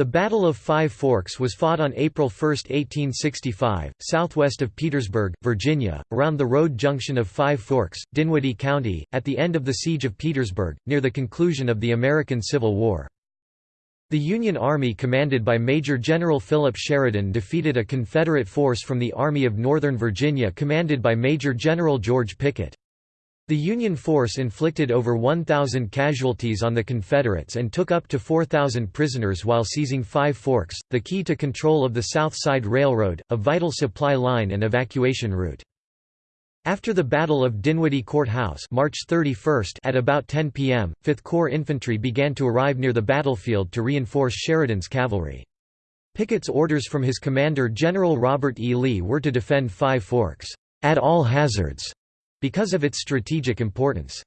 The Battle of Five Forks was fought on April 1, 1865, southwest of Petersburg, Virginia, around the road junction of Five Forks, Dinwiddie County, at the end of the Siege of Petersburg, near the conclusion of the American Civil War. The Union Army commanded by Major General Philip Sheridan defeated a Confederate force from the Army of Northern Virginia commanded by Major General George Pickett. The Union force inflicted over 1,000 casualties on the Confederates and took up to 4,000 prisoners while seizing Five Forks, the key to control of the South Side Railroad, a vital supply line and evacuation route. After the Battle of Dinwiddie Courthouse March 31 at about 10 p.m., 5th Corps infantry began to arrive near the battlefield to reinforce Sheridan's cavalry. Pickett's orders from his commander General Robert E. Lee were to defend Five Forks, "...at all hazards." Because of its strategic importance.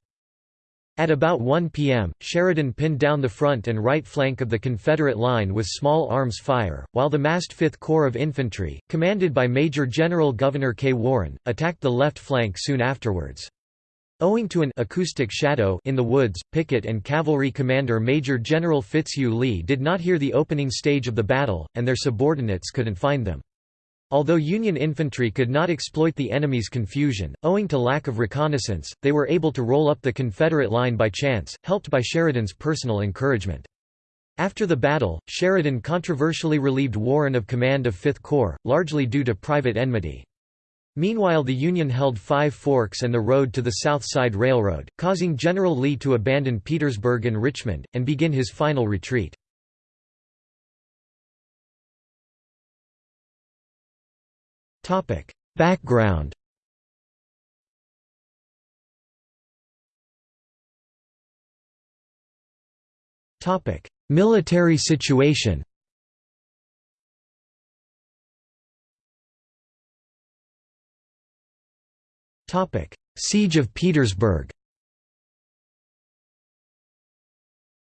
At about 1 p.m., Sheridan pinned down the front and right flank of the Confederate line with small arms fire, while the massed 5th Corps of Infantry, commanded by Major General Gouverneur K. Warren, attacked the left flank soon afterwards. Owing to an acoustic shadow in the woods, Pickett and cavalry commander Major General Fitzhugh Lee did not hear the opening stage of the battle, and their subordinates couldn't find them. Although Union infantry could not exploit the enemy's confusion, owing to lack of reconnaissance, they were able to roll up the Confederate line by chance, helped by Sheridan's personal encouragement. After the battle, Sheridan controversially relieved Warren of command of Fifth Corps, largely due to private enmity. Meanwhile the Union held Five Forks and the road to the South Side Railroad, causing General Lee to abandon Petersburg and Richmond, and begin his final retreat. Topic: Background. Topic: Military situation. Topic: Siege of Petersburg.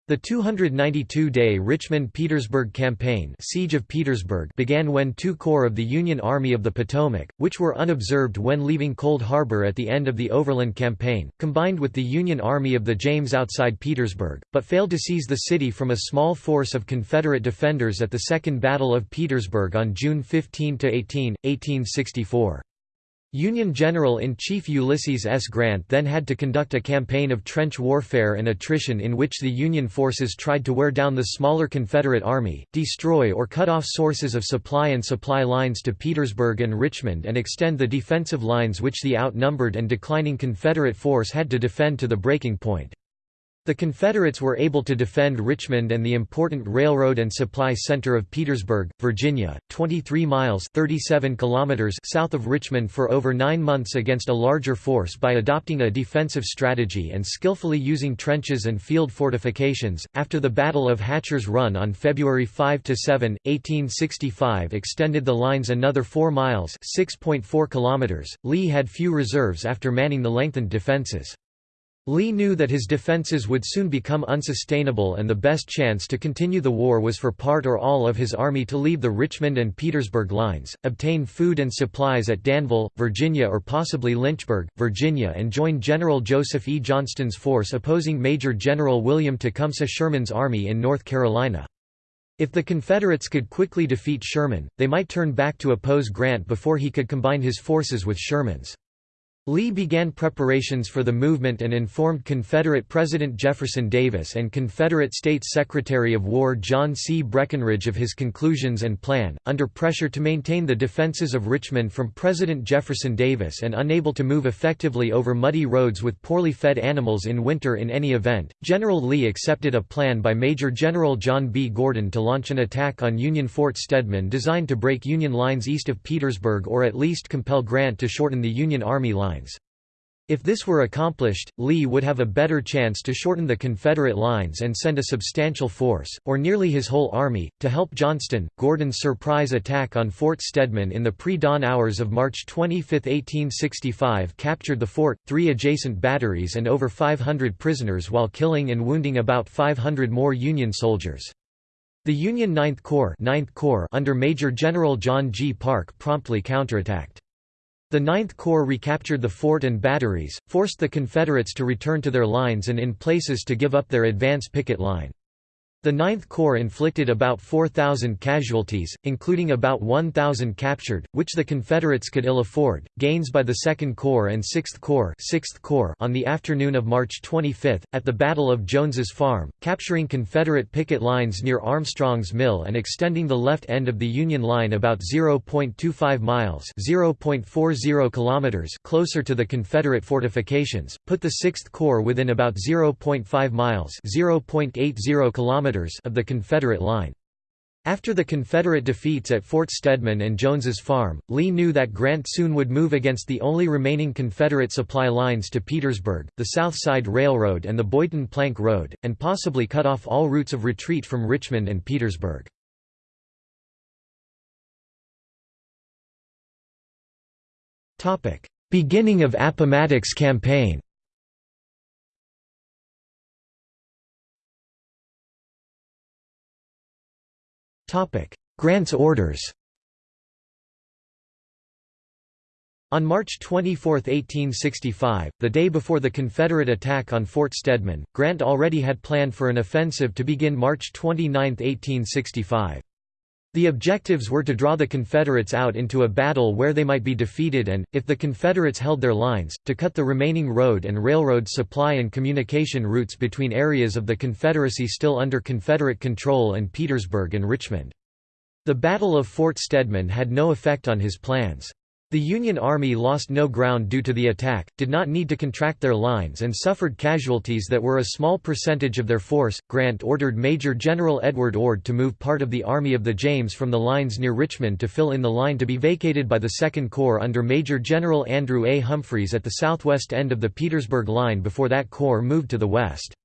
The 292-day Richmond-Petersburg Campaign Siege of Petersburg began when two corps of the Union Army of the Potomac, which were unobserved when leaving Cold Harbor at the end of the Overland Campaign, combined with the Union Army of the James outside Petersburg, but failed to seize the city from a small force of Confederate defenders at the Second Battle of Petersburg on June 15–18, 1864. Union General-in-Chief Ulysses S. Grant then had to conduct a campaign of trench warfare and attrition in which the Union forces tried to wear down the smaller Confederate Army, destroy or cut off sources of supply and supply lines to Petersburg and Richmond and extend the defensive lines which the outnumbered and declining Confederate force had to defend to the breaking point. The Confederates were able to defend Richmond and the important railroad and supply center of Petersburg, Virginia, 23 miles 37 kilometers south of Richmond for over nine months against a larger force by adopting a defensive strategy and skillfully using trenches and field fortifications. After the Battle of Hatcher's Run on February 5–7, 1865 extended the lines another 4 miles 6.4 kilometers. Lee had few reserves after manning the lengthened defenses. Lee knew that his defences would soon become unsustainable and the best chance to continue the war was for part or all of his army to leave the Richmond and Petersburg lines, obtain food and supplies at Danville, Virginia or possibly Lynchburg, Virginia and join General Joseph E. Johnston's force opposing Major General William Tecumseh Sherman's army in North Carolina. If the Confederates could quickly defeat Sherman, they might turn back to oppose Grant before he could combine his forces with Sherman's. Lee began preparations for the movement and informed Confederate President Jefferson Davis and Confederate States Secretary of War John C. Breckinridge of his conclusions and plan. Under pressure to maintain the defenses of Richmond from President Jefferson Davis and unable to move effectively over muddy roads with poorly fed animals in winter in any event, General Lee accepted a plan by Major General John B. Gordon to launch an attack on Union Fort Stedman designed to break Union lines east of Petersburg or at least compel Grant to shorten the Union Army line lines. If this were accomplished, Lee would have a better chance to shorten the Confederate lines and send a substantial force, or nearly his whole army, to help Johnston. Gordon's surprise attack on Fort Stedman in the pre-dawn hours of March 25, 1865 captured the fort, three adjacent batteries and over 500 prisoners while killing and wounding about 500 more Union soldiers. The Union Ninth Corps, 9th Corps under Major General John G. Parke promptly counterattacked. The Ninth Corps recaptured the fort and batteries, forced the Confederates to return to their lines and in places to give up their advance picket line. The Ninth Corps inflicted about 4,000 casualties, including about 1,000 captured, which the Confederates could ill afford. Gains by the Second Corps and Sixth Corps, Sixth Corps on the afternoon of March 25, at the Battle of Jones's Farm, capturing Confederate picket lines near Armstrong's Mill and extending the left end of the Union line about 0.25 miles (0.40 kilometers) closer to the Confederate fortifications, put the Sixth Corps within about 0.5 miles (0.80 kilometers) of the Confederate line. After the Confederate defeats at Fort Stedman and Jones's Farm, Lee knew that Grant soon would move against the only remaining Confederate supply lines to Petersburg, the South Side Railroad and the Boydton Plank Road, and possibly cut off all routes of retreat from Richmond and Petersburg. Beginning of Appomattox Campaign Grant's orders On March 24, 1865, the day before the Confederate attack on Fort Stedman, Grant already had planned for an offensive to begin March 29, 1865. The objectives were to draw the Confederates out into a battle where they might be defeated and, if the Confederates held their lines, to cut the remaining road and railroad supply and communication routes between areas of the Confederacy still under Confederate control and Petersburg and Richmond. The Battle of Fort Stedman had no effect on his plans. The Union Army lost no ground due to the attack, did not need to contract their lines and suffered casualties that were a small percentage of their force. Grant ordered Major General Edward Ord to move part of the Army of the James from the lines near Richmond to fill in the line to be vacated by the Second Corps under Major General Andrew A. Humphreys at the southwest end of the Petersburg Line before that corps moved to the west.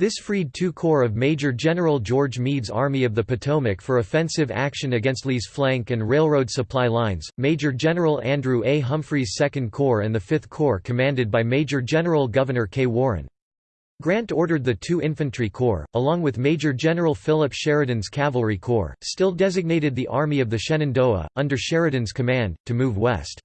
This freed two corps of Major General George Meade's Army of the Potomac for offensive action against Lee's flank and railroad supply lines. Major General Andrew A. Humphreys' Second Corps and the Fifth Corps commanded by Major General Gouverneur K. Warren. Grant ordered the two infantry corps, along with Major General Philip Sheridan's cavalry corps, still designated the Army of the Shenandoah, under Sheridan's command, to move west.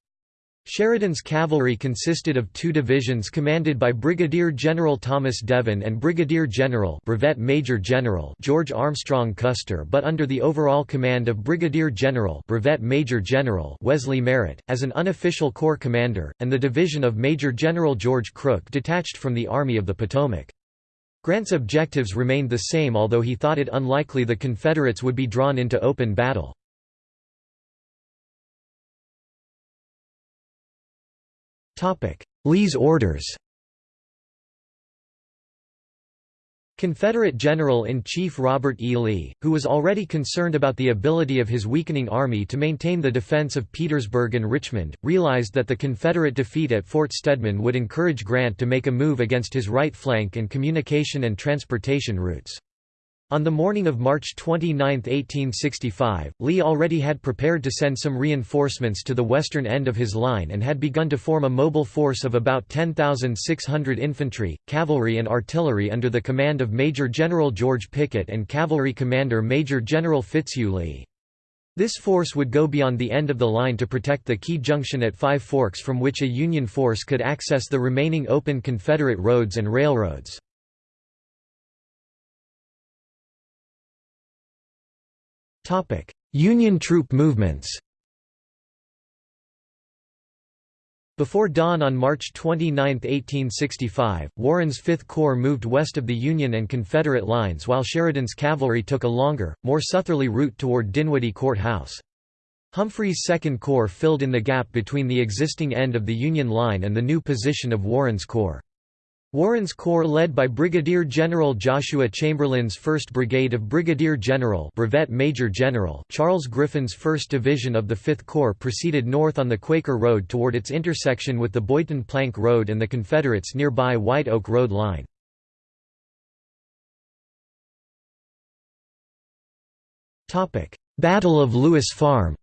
Sheridan's cavalry consisted of two divisions commanded by Brigadier General Thomas Devin and Brigadier General Brevet Major General George Armstrong Custer but under the overall command of Brigadier General Brevet Major General Wesley Merritt, as an unofficial corps commander, and the division of Major General George Crook detached from the Army of the Potomac. Grant's objectives remained the same although he thought it unlikely the Confederates would be drawn into open battle. Lee's orders Confederate General-in-Chief Robert E. Lee, who was already concerned about the ability of his weakening army to maintain the defense of Petersburg and Richmond, realized that the Confederate defeat at Fort Stedman would encourage Grant to make a move against his right flank and communication and transportation routes. On the morning of March 29, 1865, Lee already had prepared to send some reinforcements to the western end of his line and had begun to form a mobile force of about 10,600 infantry, cavalry and artillery under the command of Major General George Pickett and Cavalry Commander Major General Fitzhugh Lee. This force would go beyond the end of the line to protect the key junction at Five Forks from which a Union force could access the remaining open Confederate roads and railroads. Union troop movements Before dawn on March 29, 1865, Warren's Fifth Corps moved west of the Union and Confederate lines while Sheridan's cavalry took a longer, more southerly route toward Dinwiddie Court House. Humphreys' Second Corps filled in the gap between the existing end of the Union line and the new position of Warren's Corps. Warren's Corps led by Brigadier General Joshua Chamberlain's 1st Brigade of Brigadier General Brevet Major General Charles Griffin's 1st Division of the 5th Corps proceeded north on the Quaker Road toward its intersection with the Boydton Plank Road and the Confederates' nearby White Oak Road line. Battle of Lewis Farm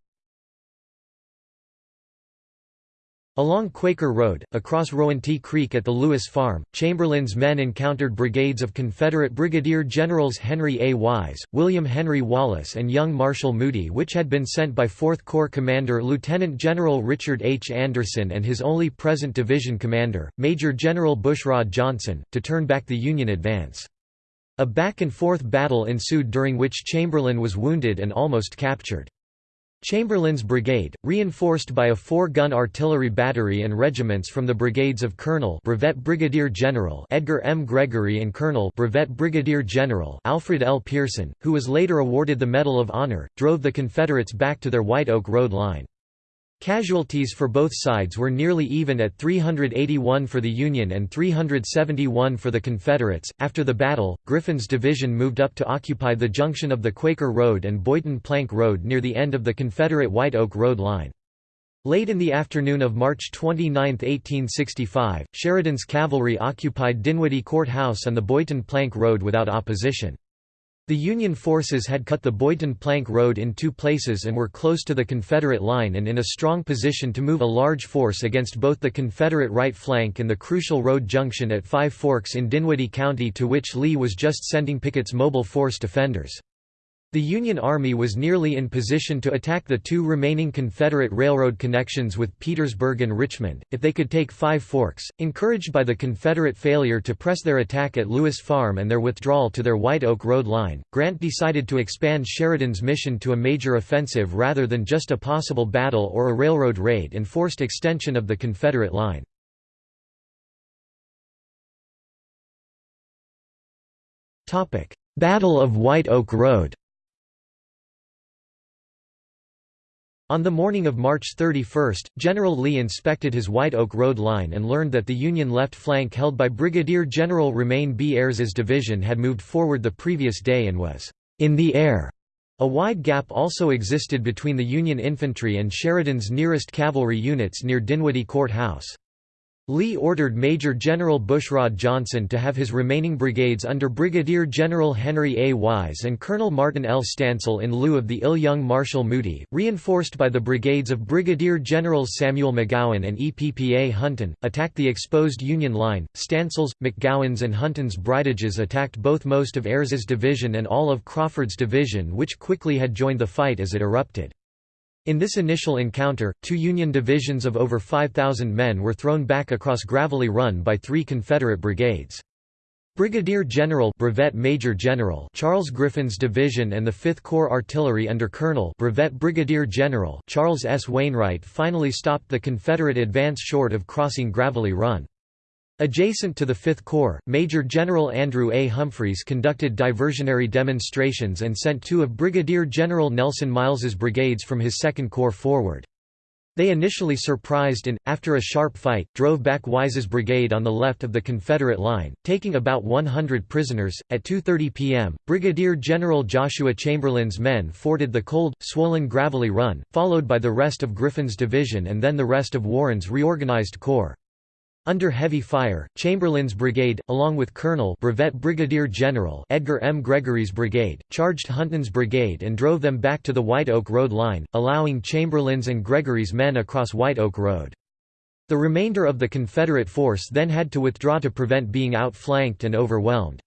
Along Quaker Road, across Rowanty Creek at the Lewis Farm, Chamberlain's men encountered brigades of Confederate Brigadier Generals Henry A. Wise, William Henry Wallace and Young Marshall Moody which had been sent by 4th Corps Commander Lieutenant General Richard H. Anderson and his only present division commander, Major General Bushrod Johnson, to turn back the Union advance. A back-and-forth battle ensued during which Chamberlain was wounded and almost captured. Chamberlain's brigade, reinforced by a four-gun artillery battery and regiments from the brigades of Colonel Brevet Brigadier General Edgar M. Gregory and Colonel Brevet Brigadier General Alfred L. Pearson, who was later awarded the Medal of Honor, drove the Confederates back to their White Oak Road line. Casualties for both sides were nearly even at 381 for the Union and 371 for the Confederates. After the battle, Griffin's division moved up to occupy the junction of the Quaker Road and Boydton Plank Road near the end of the Confederate White Oak Road line. Late in the afternoon of March 29, 1865, Sheridan's cavalry occupied Dinwiddie Court House and the Boydton Plank Road without opposition. The Union forces had cut the Boydton-Plank Road in two places and were close to the Confederate line and in a strong position to move a large force against both the Confederate right flank and the crucial road junction at Five Forks in Dinwiddie County to which Lee was just sending Pickett's mobile force defenders. The Union Army was nearly in position to attack the two remaining Confederate railroad connections with Petersburg and Richmond, if they could take Five Forks. Encouraged by the Confederate failure to press their attack at Lewis Farm and their withdrawal to their White Oak Road line, Grant decided to expand Sheridan's mission to a major offensive rather than just a possible battle or a railroad raid and forced extension of the Confederate line. Battle of White Oak Road On the morning of March 31, General Lee inspected his White Oak Road line and learned that the Union left flank held by Brigadier General Romeyn B. Ayres's division had moved forward the previous day and was in the air. A wide gap also existed between the Union infantry and Sheridan's nearest cavalry units near Dinwiddie Court House. Lee ordered Major General Bushrod Johnson to have his remaining brigades under Brigadier General Henry A. Wise and Colonel Martin L. Stansell in lieu of the ill-Young Marshall Moody, reinforced by the brigades of Brigadier Generals Samuel McGowan and Eppa Hunton, attacked the exposed Union line. Stansell's, McGowan's and Hunton's bridages attacked both most of Ayres's division and all of Crawford's division which quickly had joined the fight as it erupted. In this initial encounter, two Union divisions of over 5,000 men were thrown back across Gravelly Run by three Confederate brigades. Brigadier General Brevet Major General Charles Griffin's division and the 5th Corps Artillery under Colonel Brevet Brigadier General Charles S. Wainwright finally stopped the Confederate advance short of crossing Gravelly Run. Adjacent to the Fifth Corps, Major General Andrew A. Humphreys conducted diversionary demonstrations and sent two of Brigadier General Nelson Miles's brigades from his Second Corps forward. They initially surprised and, after a sharp fight, drove back Wise's brigade on the left of the Confederate line, taking about 100 prisoners. At 2.30 p.m., Brigadier General Joshua Chamberlain's men forded the cold, swollen Gravelly Run, followed by the rest of Griffin's division and then the rest of Warren's reorganized corps. Under heavy fire, Chamberlain's brigade, along with Colonel Brevet Brigadier General Edgar M. Gregory's brigade, charged Hunton's brigade and drove them back to the White Oak Road line, allowing Chamberlain's and Gregory's men across White Oak Road. The remainder of the Confederate force then had to withdraw to prevent being outflanked and overwhelmed.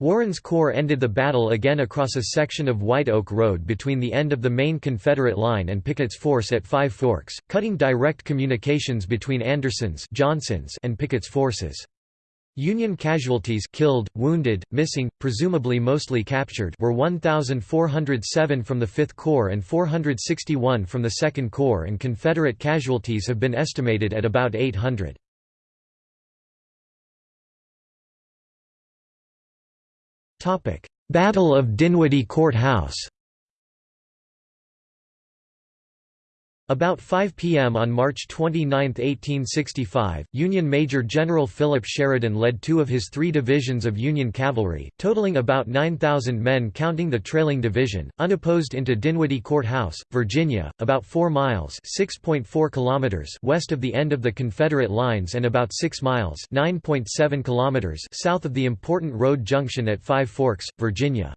Warren's Corps ended the battle again across a section of White Oak Road between the end of the main Confederate line and Pickett's force at Five Forks, cutting direct communications between Anderson's Johnson's and Pickett's forces. Union casualties killed, wounded, missing, presumably mostly captured were 1,407 from the Fifth Corps and 461 from the Second Corps and Confederate casualties have been estimated at about 800. Battle of Dinwiddie Court House About 5 p.m. on March 29, 1865, Union Major General Philip Sheridan led two of his three divisions of Union cavalry, totaling about 9,000 men counting the trailing division, unopposed into Dinwiddie Court House, Virginia, about 4 miles kilometers west of the end of the Confederate lines and about 6 miles kilometers south of the important road junction at Five Forks, Virginia.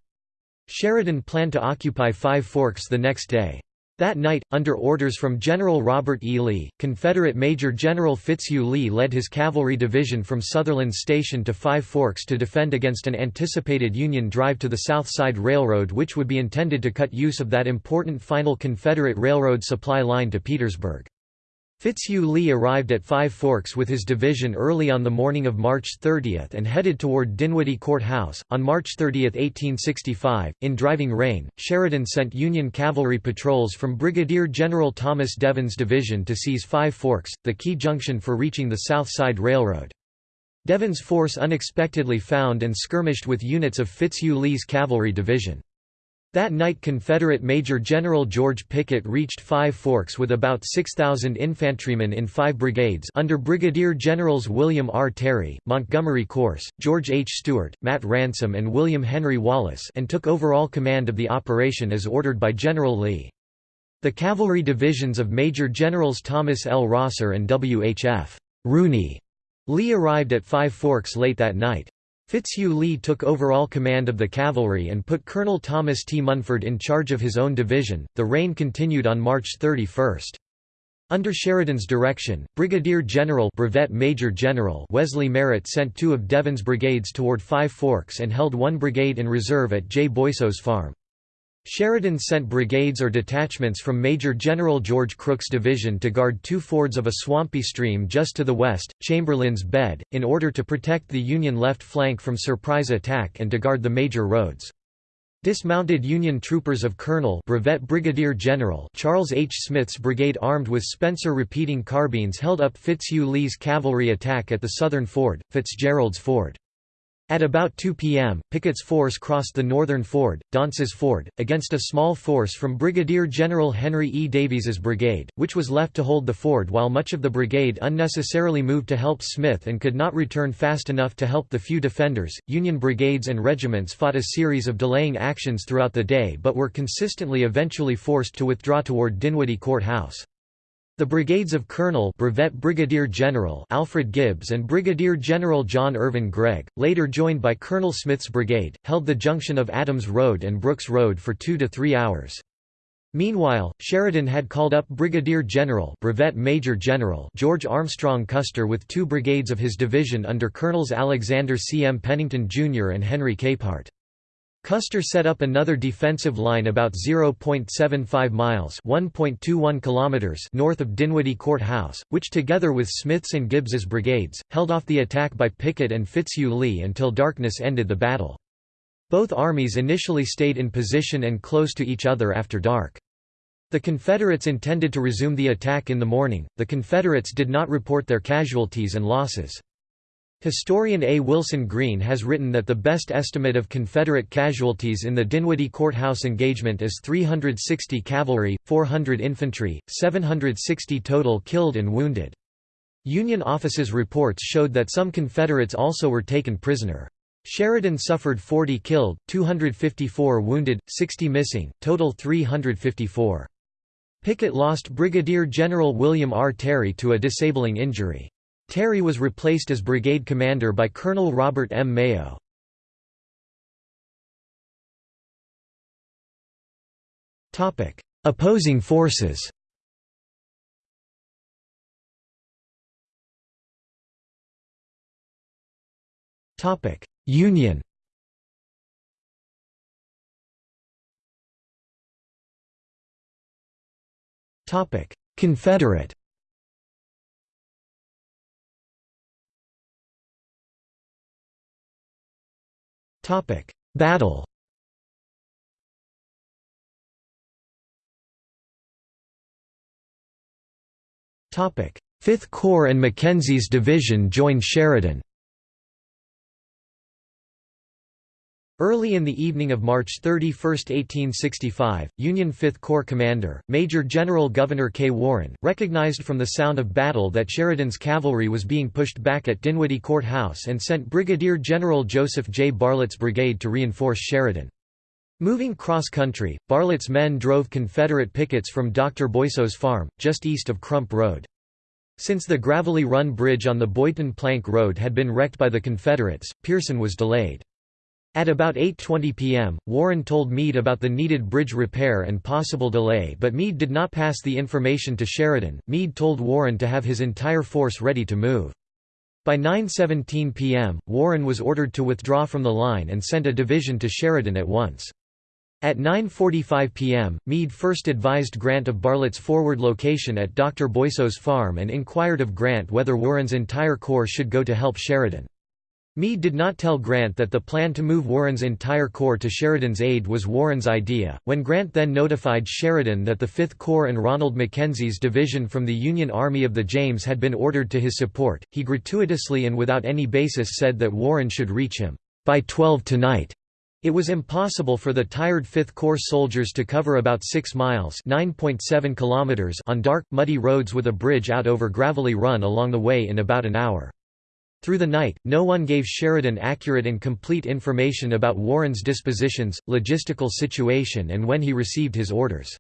Sheridan planned to occupy Five Forks the next day. That night, under orders from General Robert E. Lee, Confederate Major General Fitzhugh Lee led his cavalry division from Sutherland Station to Five Forks to defend against an anticipated Union drive to the South Side Railroad which would be intended to cut use of that important final Confederate Railroad supply line to Petersburg. Fitzhugh Lee arrived at Five Forks with his division early on the morning of March 30 and headed toward Dinwiddie Court House. On March 30, 1865, in driving rain, Sheridan sent Union cavalry patrols from Brigadier General Thomas Devin's division to seize Five Forks, the key junction for reaching the South Side Railroad. Devin's force unexpectedly found and skirmished with units of Fitzhugh Lee's cavalry division. That night Confederate Major General George Pickett reached Five Forks with about 6,000 infantrymen in five brigades under Brigadier Generals William R. Terry, Montgomery Corse, George H. Steuart, Matt Ransom and William Henry Wallace and took overall command of the operation as ordered by General Lee. The cavalry divisions of Major Generals Thomas L. Rosser and W. H. F. Rooney Lee arrived at Five Forks late that night. Fitzhugh Lee took overall command of the cavalry and put Colonel Thomas T. Munford in charge of his own division. The rain continued on March 31. Under Sheridan's direction, Brigadier General Brevet Major General Wesley Merritt sent two of Devin's brigades toward Five Forks and held one brigade in reserve at J. Boisseau's farm. Sheridan sent brigades or detachments from Major General George Crook's division to guard two fords of a swampy stream just to the west, Chamberlain's Bed, in order to protect the Union left flank from surprise attack and to guard the major roads. Dismounted Union troopers of Colonel Brevet Brigadier General Charles H. Smith's brigade armed with Spencer repeating carbines held up Fitzhugh Lee's cavalry attack at the southern ford, Fitzgerald's Ford. At about 2 p.m., Pickett's force crossed the northern ford, Danse's Ford, against a small force from Brigadier General Henry E. Davies's brigade, which was left to hold the ford while much of the brigade unnecessarily moved to help Smith and could not return fast enough to help the few defenders. Union brigades and regiments fought a series of delaying actions throughout the day but were consistently eventually forced to withdraw toward Dinwiddie Court House. The brigades of Colonel Brevet Brigadier General Alfred Gibbs and Brigadier General John Irvin Gregg, later joined by Colonel Smith's brigade, held the junction of Adams Road and Brooks Road for two to three hours. Meanwhile, Sheridan had called up Brigadier General Brevet Major General George Armstrong Custer with two brigades of his division under Colonels Alexander C. M. Pennington, Jr. and Henry Capehart. Custer set up another defensive line about 0.75 miles (1.21 kilometers) north of Dinwiddie Court House, which together with Smith's and Gibbs's brigades, held off the attack by Pickett and Fitzhugh Lee until darkness ended the battle. Both armies initially stayed in position and close to each other after dark. The Confederates intended to resume the attack in the morning, the Confederates did not report their casualties and losses. Historian A. Wilson Greene has written that the best estimate of Confederate casualties in the Dinwiddie Courthouse engagement is 360 cavalry, 400 infantry, 760 total killed and wounded. Union officers' reports showed that some Confederates also were taken prisoner. Sheridan suffered 40 killed, 254 wounded, 60 missing, total 354. Pickett lost Brigadier General William R. Terry to a disabling injury. Terry was replaced as brigade commander by Colonel Robert M. Mayo. Opposing forces Union Confederate Battle. Fifth Corps and Mackenzie's division joined Sheridan Early in the evening of March 31, 1865, Union 5th Corps commander, Major General Gouverneur K. Warren, recognized from the sound of battle that Sheridan's cavalry was being pushed back at Dinwiddie Court House and sent Brigadier General Joseph J. Bartlett's brigade to reinforce Sheridan. Moving cross-country, Bartlett's men drove Confederate pickets from Dr. Boisseau's farm, just east of Crump Road. Since the gravelly run bridge on the Boydton Plank Road had been wrecked by the Confederates, Pearson was delayed. At about 8.20 p.m., Warren told Meade about the needed bridge repair and possible delay but Meade did not pass the information to Sheridan. Meade told Warren to have his entire force ready to move. By 9.17 p.m., Warren was ordered to withdraw from the line and send a division to Sheridan at once. At 9.45 p.m., Meade first advised Grant of Bartlett's forward location at Dr. Boisseau's farm and inquired of Grant whether Warren's entire corps should go to help Sheridan. Meade did not tell Grant that the plan to move Warren's entire corps to Sheridan's aid was Warren's idea. When Grant then notified Sheridan that the Fifth Corps and Ranald Mackenzie's division from the Union Army of the James had been ordered to his support, he gratuitously and without any basis said that Warren should reach him by 12 tonight. It was impossible for the tired Fifth Corps soldiers to cover about 6 miles kilometers on dark, muddy roads with a bridge out over Gravelly Run along the way in about an hour. Through the night, no one gave Sheridan accurate and complete information about Warren's dispositions, logistical situation and when he received his orders.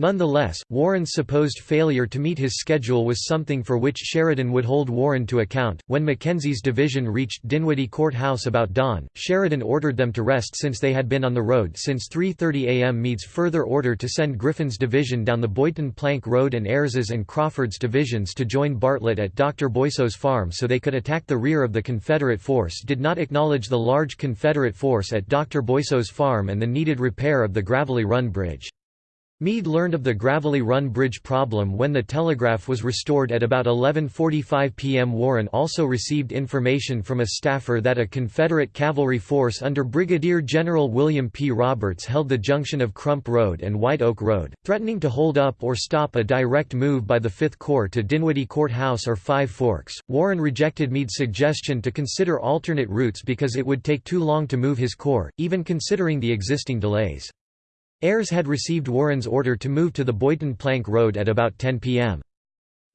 Nonetheless, Warren's supposed failure to meet his schedule was something for which Sheridan would hold Warren to account. When Mackenzie's division reached Dinwiddie Court House about dawn, Sheridan ordered them to rest since they had been on the road since 3:30 a.m. Meade's further order to send Griffin's division down the Boydton Plank Road and Ayres's and Crawford's divisions to join Bartlett at Dr. Boisseau's farm so they could attack the rear of the Confederate force did not acknowledge the large Confederate force at Dr. Boisseau's farm and the needed repair of the Gravelly Run Bridge. Meade learned of the Gravelly Run Bridge problem when the telegraph was restored at about 11.45 p.m. Warren also received information from a staffer that a Confederate cavalry force under Brigadier General William P. Roberts held the junction of Crump Road and White Oak Road, threatening to hold up or stop a direct move by the Fifth Corps to Dinwiddie Courthouse or Five Forks. Warren rejected Meade's suggestion to consider alternate routes because it would take too long to move his corps, even considering the existing delays. Ayres had received Warren's order to move to the Boydton Plank Road at about 10 p.m.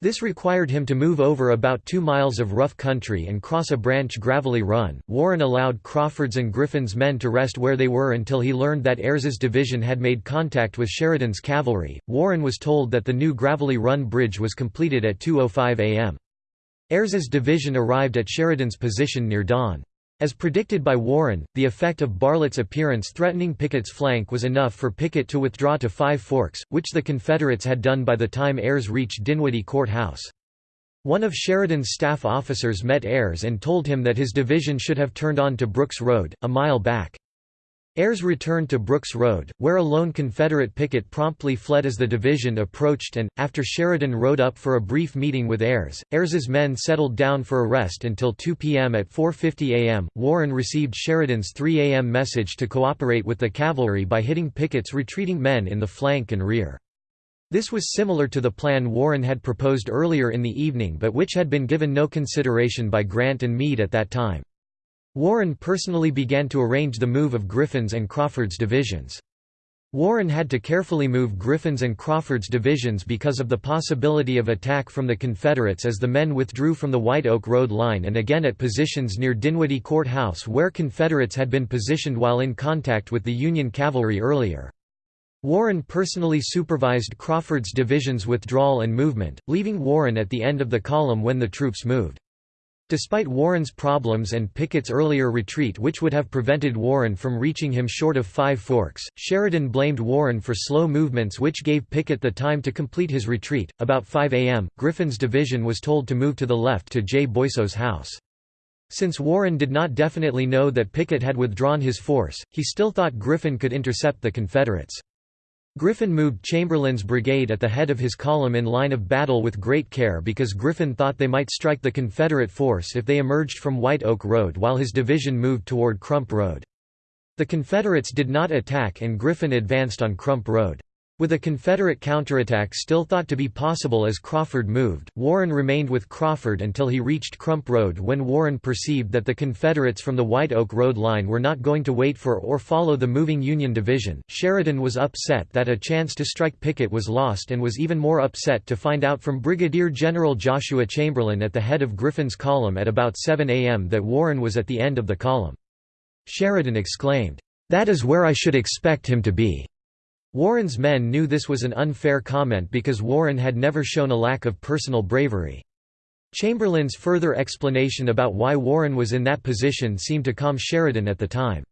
This required him to move over about two miles of rough country and cross a branch gravelly run. Warren allowed Crawford's and Griffin's men to rest where they were until he learned that Ayres's division had made contact with Sheridan's cavalry. Warren was told that the new gravelly run bridge was completed at 2.05 am. Ayres's division arrived at Sheridan's position near dawn. As predicted by Warren, the effect of Bartlett's appearance threatening Pickett's flank was enough for Pickett to withdraw to Five Forks, which the Confederates had done by the time Ayres reached Dinwiddie Court House. One of Sheridan's staff officers met Ayres and told him that his division should have turned on to Brooks Road, a mile back. Ayres returned to Brooks Road, where a lone Confederate picket promptly fled as the division approached and, after Sheridan rode up for a brief meeting with Ayres, Ayres's men settled down for a rest until 2 p.m. At 4.50 a.m., Warren received Sheridan's 3 a.m. message to cooperate with the cavalry by hitting Pickett's retreating men in the flank and rear. This was similar to the plan Warren had proposed earlier in the evening but which had been given no consideration by Grant and Meade at that time. Warren personally began to arrange the move of Griffin's and Crawford's divisions. Warren had to carefully move Griffin's and Crawford's divisions because of the possibility of attack from the Confederates as the men withdrew from the White Oak Road line and again at positions near Dinwiddie Court House where Confederates had been positioned while in contact with the Union cavalry earlier. Warren personally supervised Crawford's division's withdrawal and movement, leaving Warren at the end of the column when the troops moved. Despite Warren's problems and Pickett's earlier retreat which would have prevented Warren from reaching him short of Five Forks, Sheridan blamed Warren for slow movements which gave Pickett the time to complete his retreat. About 5 a.m., Griffin's division was told to move to the left to J. Boisseau's house. Since Warren did not definitely know that Pickett had withdrawn his force, he still thought Griffin could intercept the Confederates. Griffin moved Chamberlain's brigade at the head of his column in line of battle with great care because Griffin thought they might strike the Confederate force if they emerged from White Oak Road while his division moved toward Crump Road. The Confederates did not attack and Griffin advanced on Crump Road. With a Confederate counterattack still thought to be possible as Crawford moved, Warren remained with Crawford until he reached Crump Road when Warren perceived that the Confederates from the White Oak Road line were not going to wait for or follow the moving Union division. Sheridan was upset that a chance to strike Pickett was lost and was even more upset to find out from Brigadier General Joshua Chamberlain at the head of Griffin's column at about 7 a.m. that Warren was at the end of the column. Sheridan exclaimed, "'That is where I should expect him to be!' Warren's men knew this was an unfair comment because Warren had never shown a lack of personal bravery. Chamberlain's further explanation about why Warren was in that position seemed to calm Sheridan at the time.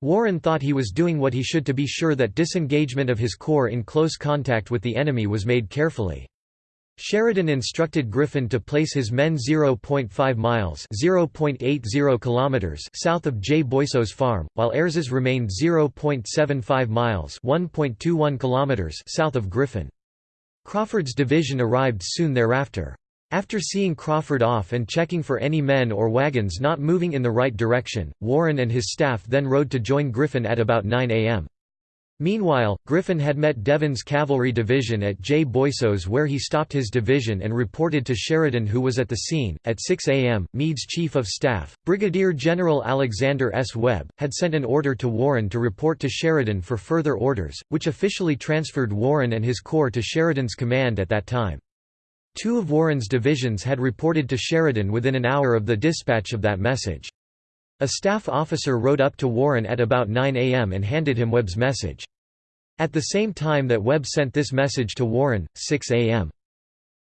Warren thought he was doing what he should to be sure that disengagement of his corps in close contact with the enemy was made carefully. Sheridan instructed Griffin to place his men 0.5 miles (0.80 kilometers) south of J. Boisseau's farm, while Ayres's remained 0.75 miles (1.21 kilometers) south of Griffin. Crawford's division arrived soon thereafter. After seeing Crawford off and checking for any men or wagons not moving in the right direction, Warren and his staff then rode to join Griffin at about 9 am. Meanwhile, Griffin had met Devin's cavalry division at J. Boisseau's where he stopped his division and reported to Sheridan who was at the scene. At 6 a.m., Meade's chief of staff, Brigadier General Alexander S. Webb, had sent an order to Warren to report to Sheridan for further orders, which officially transferred Warren and his corps to Sheridan's command at that time. Two of Warren's divisions had reported to Sheridan within an hour of the dispatch of that message. A staff officer rode up to Warren at about 9 am and handed him Webb's message. At the same time that Webb sent this message to Warren, 6 am.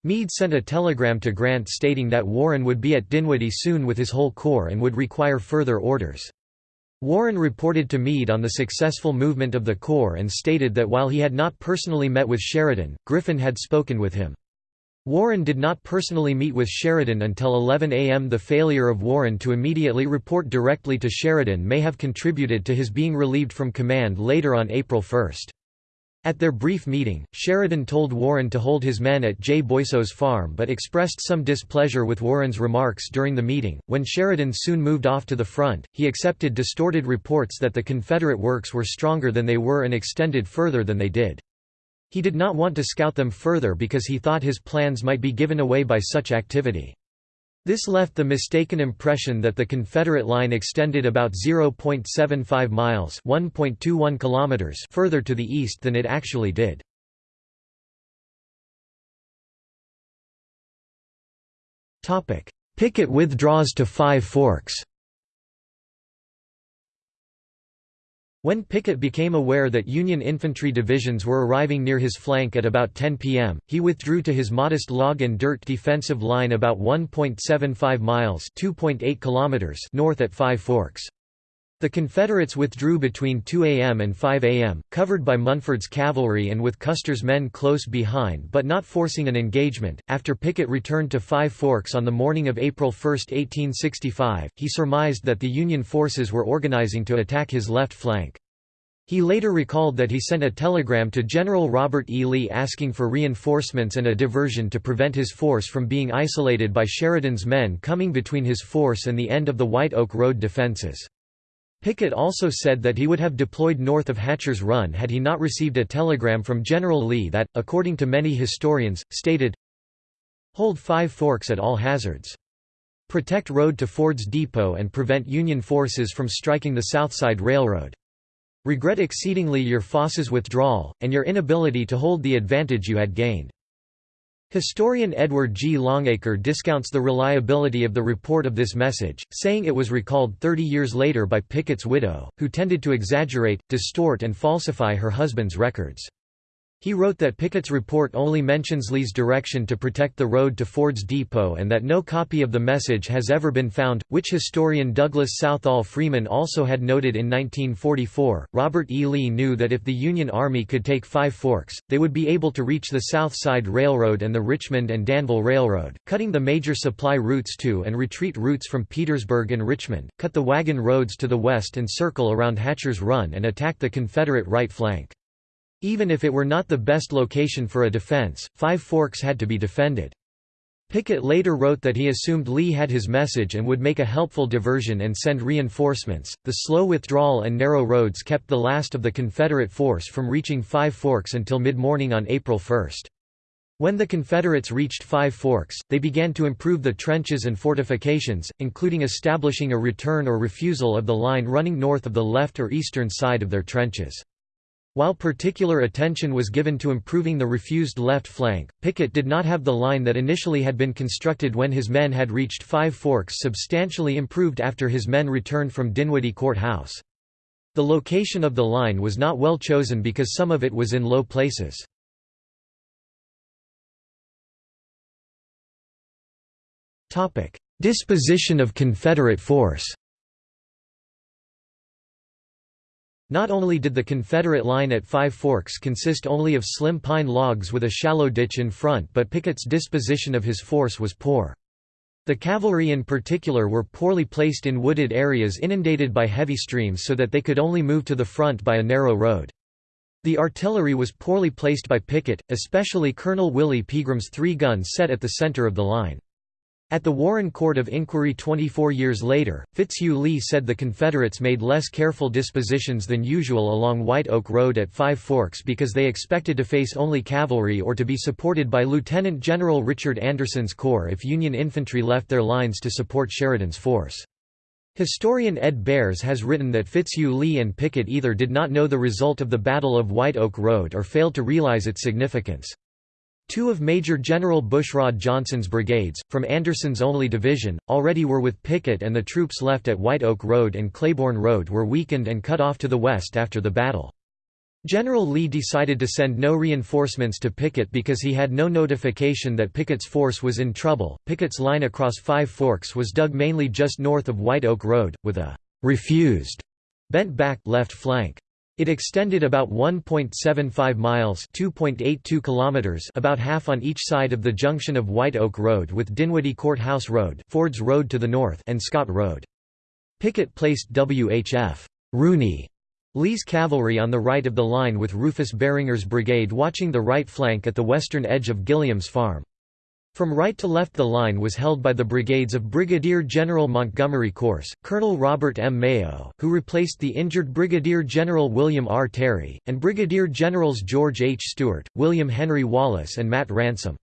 Meade sent a telegram to Grant stating that Warren would be at Dinwiddie soon with his whole corps and would require further orders. Warren reported to Meade on the successful movement of the corps and stated that while he had not personally met with Sheridan, Griffin had spoken with him. Warren did not personally meet with Sheridan until 11 am. The failure of Warren to immediately report directly to Sheridan may have contributed to his being relieved from command later on April 1. At their brief meeting, Sheridan told Warren to hold his men at J. Boisseau's farm but expressed some displeasure with Warren's remarks during the meeting. When Sheridan soon moved off to the front, he accepted distorted reports that the Confederate works were stronger than they were and extended further than they did. He did not want to scout them further because he thought his plans might be given away by such activity. This left the mistaken impression that the Confederate line extended about 0.75 miles (1.21 kilometers) further to the east than it actually did. Topic: Pickett withdraws to Five Forks. When Pickett became aware that Union infantry divisions were arriving near his flank at about 10 p.m., he withdrew to his modest log and dirt defensive line about 1.75 miles north at Five Forks. The Confederates withdrew between 2 a.m. and 5 a.m., covered by Munford's cavalry and with Custer's men close behind but not forcing an engagement. After Pickett returned to Five Forks on the morning of April 1, 1865, he surmised that the Union forces were organizing to attack his left flank. He later recalled that he sent a telegram to General Robert E. Lee asking for reinforcements and a diversion to prevent his force from being isolated by Sheridan's men coming between his force and the end of the White Oak Road defenses. Pickett also said that he would have deployed north of Hatcher's Run had he not received a telegram from General Lee that, according to many historians, stated, Hold Five Forks at all hazards. Protect road to Ford's Depot and prevent Union forces from striking the Southside Railroad. Regret exceedingly your Foss's withdrawal, and your inability to hold the advantage you had gained. Historian Edward G. Longacre discounts the reliability of the report of this message, saying it was recalled 30 years later by Pickett's widow, who tended to exaggerate, distort and falsify her husband's records. He wrote that Pickett's report only mentions Lee's direction to protect the road to Ford's Depot and that no copy of the message has ever been found, which historian Douglas Southall Freeman also had noted in 1944. Robert E. Lee knew that if the Union Army could take Five Forks, they would be able to reach the South Side Railroad and the Richmond and Danville Railroad, cutting the major supply routes to and retreat routes from Petersburg and Richmond, cut the wagon roads to the west and circle around Hatcher's Run and attack the Confederate right flank. Even if it were not the best location for a defense, Five Forks had to be defended. Pickett later wrote that he assumed Lee had his message and would make a helpful diversion and send reinforcements. The slow withdrawal and narrow roads kept the last of the Confederate force from reaching Five Forks until mid morning on April 1. When the Confederates reached Five Forks, they began to improve the trenches and fortifications, including establishing a return or refusal of the line running north of the left or eastern side of their trenches. While particular attention was given to improving the refused left flank, Pickett did not have the line that initially had been constructed when his men had reached Five Forks substantially improved after his men returned from Dinwiddie Court House. The location of the line was not well chosen because some of it was in low places. Disposition of Confederate force Not only did the Confederate line at Five Forks consist only of slim pine logs with a shallow ditch in front but Pickett's disposition of his force was poor. The cavalry in particular were poorly placed in wooded areas inundated by heavy streams so that they could only move to the front by a narrow road. The artillery was poorly placed by Pickett, especially Colonel Willie Pegram's three guns set at the center of the line. At the Warren Court of Inquiry 24 years later, Fitzhugh Lee said the Confederates made less careful dispositions than usual along White Oak Road at Five Forks because they expected to face only cavalry or to be supported by Lieutenant General Richard Anderson's corps if Union infantry left their lines to support Sheridan's force. Historian Ed Bearss has written that Fitzhugh Lee and Pickett either did not know the result of the Battle of White Oak Road or failed to realize its significance. Two of Major General Bushrod Johnson's brigades, from Anderson's only division, already were with Pickett and the troops left at White Oak Road and Claiborne Road were weakened and cut off to the west after the battle. General Lee decided to send no reinforcements to Pickett because he had no notification that Pickett's force was in trouble. Pickett's line across Five Forks was dug mainly just north of White Oak Road, with a refused bent back left flank. It extended about 1.75 miles (2.82 kilometers), about half on each side of the junction of White Oak Road with Dinwiddie Courthouse Road, Ford's Road to the north, and Scott Road. Pickett placed W.H.F. Rooney Lee's cavalry on the right of the line with Rufus Barringer's brigade watching the right flank at the western edge of Gilliam's Farm. From right to left the line was held by the brigades of Brigadier General Montgomery Corse, Colonel Robert M. Mayo, who replaced the injured Brigadier General William R. Terry, and Brigadier Generals George H. Steuart, William Henry Wallace and Matt Ransom.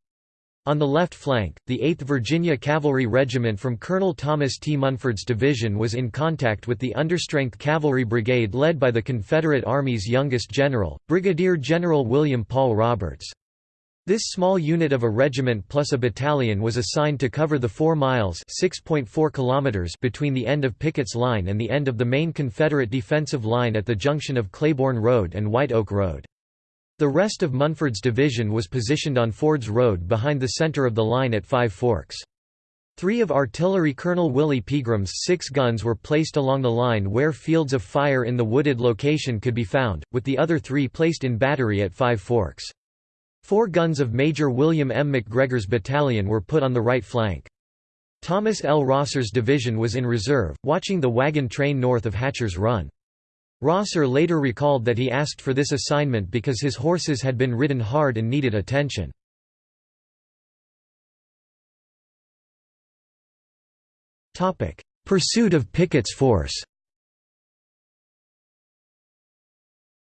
On the left flank, the 8th Virginia Cavalry Regiment from Colonel Thomas T. Munford's division was in contact with the understrength cavalry brigade led by the Confederate Army's youngest general, Brigadier General William Paul Roberts. This small unit of a regiment plus a battalion was assigned to cover the 4 miles kilometers between the end of Pickett's line and the end of the main Confederate defensive line at the junction of Claiborne Road and White Oak Road. The rest of Munford's division was positioned on Ford's Road behind the center of the line at Five Forks. Three of artillery Colonel Willie Pegram's six guns were placed along the line where fields of fire in the wooded location could be found, with the other three placed in battery at Five Forks. Four guns of Major William M. McGregor's battalion were put on the right flank. Thomas L. Rosser's division was in reserve, watching the wagon train north of Hatcher's Run. Rosser later recalled that he asked for this assignment because his horses had been ridden hard and needed attention. Pursuit of Pickett's force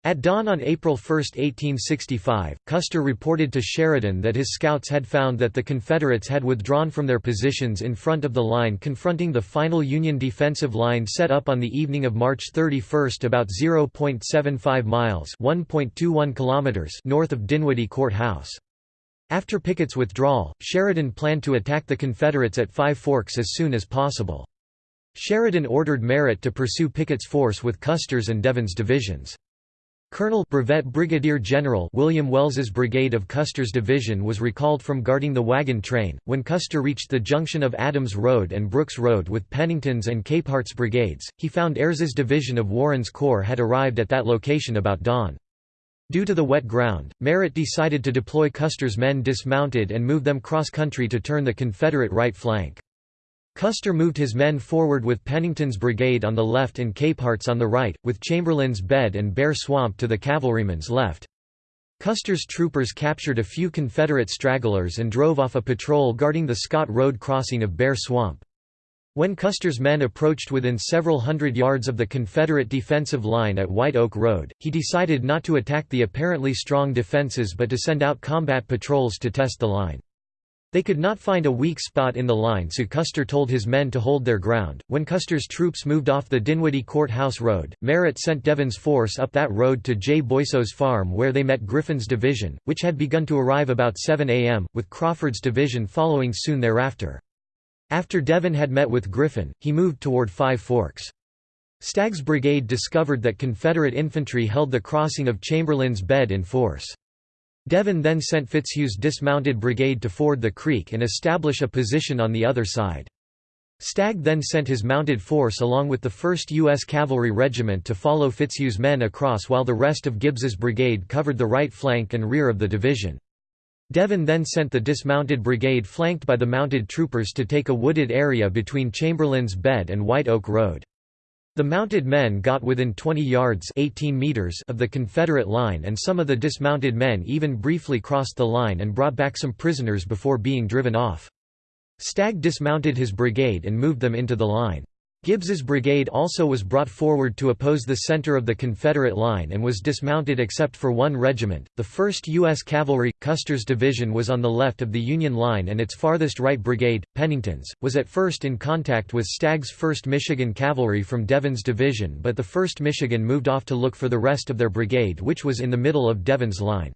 At dawn on April 1, 1865, Custer reported to Sheridan that his scouts had found that the Confederates had withdrawn from their positions in front of the line confronting the final Union defensive line set up on the evening of March 31 about 0.75 miles kilometers north of Dinwiddie Court House. After Pickett's withdrawal, Sheridan planned to attack the Confederates at Five Forks as soon as possible. Sheridan ordered Merritt to pursue Pickett's force with Custer's and Devin's divisions. Colonel Brevet Brigadier General William Wells's brigade of Custer's division was recalled from guarding the wagon train. When Custer reached the junction of Adams Road and Brooks Road with Pennington's and Capehart's brigades, he found Ayres's division of Warren's corps had arrived at that location about dawn. Due to the wet ground, Merritt decided to deploy Custer's men dismounted and move them cross-country to turn the Confederate right flank. Custer moved his men forward with Pennington's brigade on the left and Capehart's on the right, with Chamberlain's Bed and Bear Swamp to the cavalryman's left. Custer's troopers captured a few Confederate stragglers and drove off a patrol guarding the Scott Road crossing of Bear Swamp. When Custer's men approached within several hundred yards of the Confederate defensive line at White Oak Road, he decided not to attack the apparently strong defenses but to send out combat patrols to test the line. They could not find a weak spot in the line so Custer told his men to hold their ground. When Custer's troops moved off the Dinwiddie Courthouse Road, Merritt sent Devin's force up that road to J. Boisseau's farm where they met Griffin's division, which had begun to arrive about 7 a.m., with Crawford's division following soon thereafter. After Devin had met with Griffin, he moved toward Five Forks. Stagg's brigade discovered that Confederate infantry held the crossing of Chamberlain's Bed in force. Devin then sent Fitzhugh's dismounted brigade to ford the creek and establish a position on the other side. Stagg then sent his mounted force along with the 1st U.S. Cavalry Regiment to follow Fitzhugh's men across while the rest of Gibbs's brigade covered the right flank and rear of the division. Devin then sent the dismounted brigade flanked by the mounted troopers to take a wooded area between Chamberlain's Bed and White Oak Road. The mounted men got within 20 yards 18 meters of the Confederate line and some of the dismounted men even briefly crossed the line and brought back some prisoners before being driven off. Stagg dismounted his brigade and moved them into the line. Gibbs's brigade also was brought forward to oppose the center of the Confederate line and was dismounted except for one regiment. The 1st U.S. Cavalry, Custer's division was on the left of the Union line and its farthest right brigade, Pennington's, was at first in contact with Stagg's 1st Michigan Cavalry from Devin's division but the 1st Michigan moved off to look for the rest of their brigade which was in the middle of Devin's line.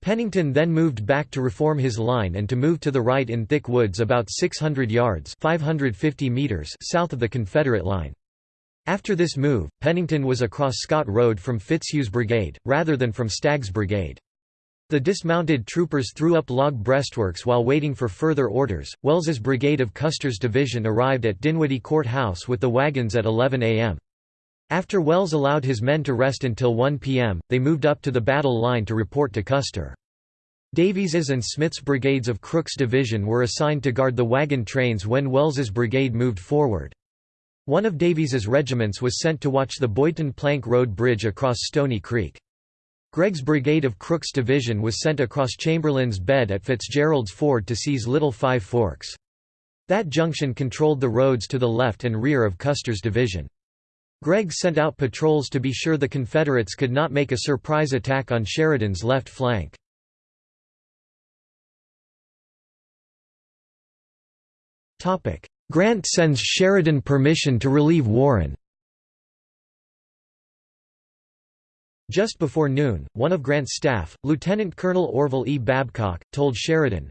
Pennington then moved back to reform his line and to move to the right in thick woods about 600 yards 550 meters south of the Confederate line. After this move, Pennington was across Scott Road from Fitzhugh's brigade, rather than from Stagg's brigade. The dismounted troopers threw up log breastworks while waiting for further orders. Wells's brigade of Custer's division arrived at Dinwiddie Court House with the wagons at 11 a.m. After Wells allowed his men to rest until 1 p.m., they moved up to the battle line to report to Custer. Davies's and Smith's brigades of Crook's division were assigned to guard the wagon trains when Wells's brigade moved forward. One of Davies's regiments was sent to watch the Boydton Plank Road Bridge across Stony Creek. Gregg's brigade of Crook's division was sent across Chamberlain's Bed at Fitzgerald's Ford to seize Little Five Forks. That junction controlled the roads to the left and rear of Custer's division. Gregg sent out patrols to be sure the Confederates could not make a surprise attack on Sheridan's left flank. Grant sends Sheridan permission to relieve Warren Just before noon, one of Grant's staff, Lieutenant Colonel Orville E. Babcock, told Sheridan,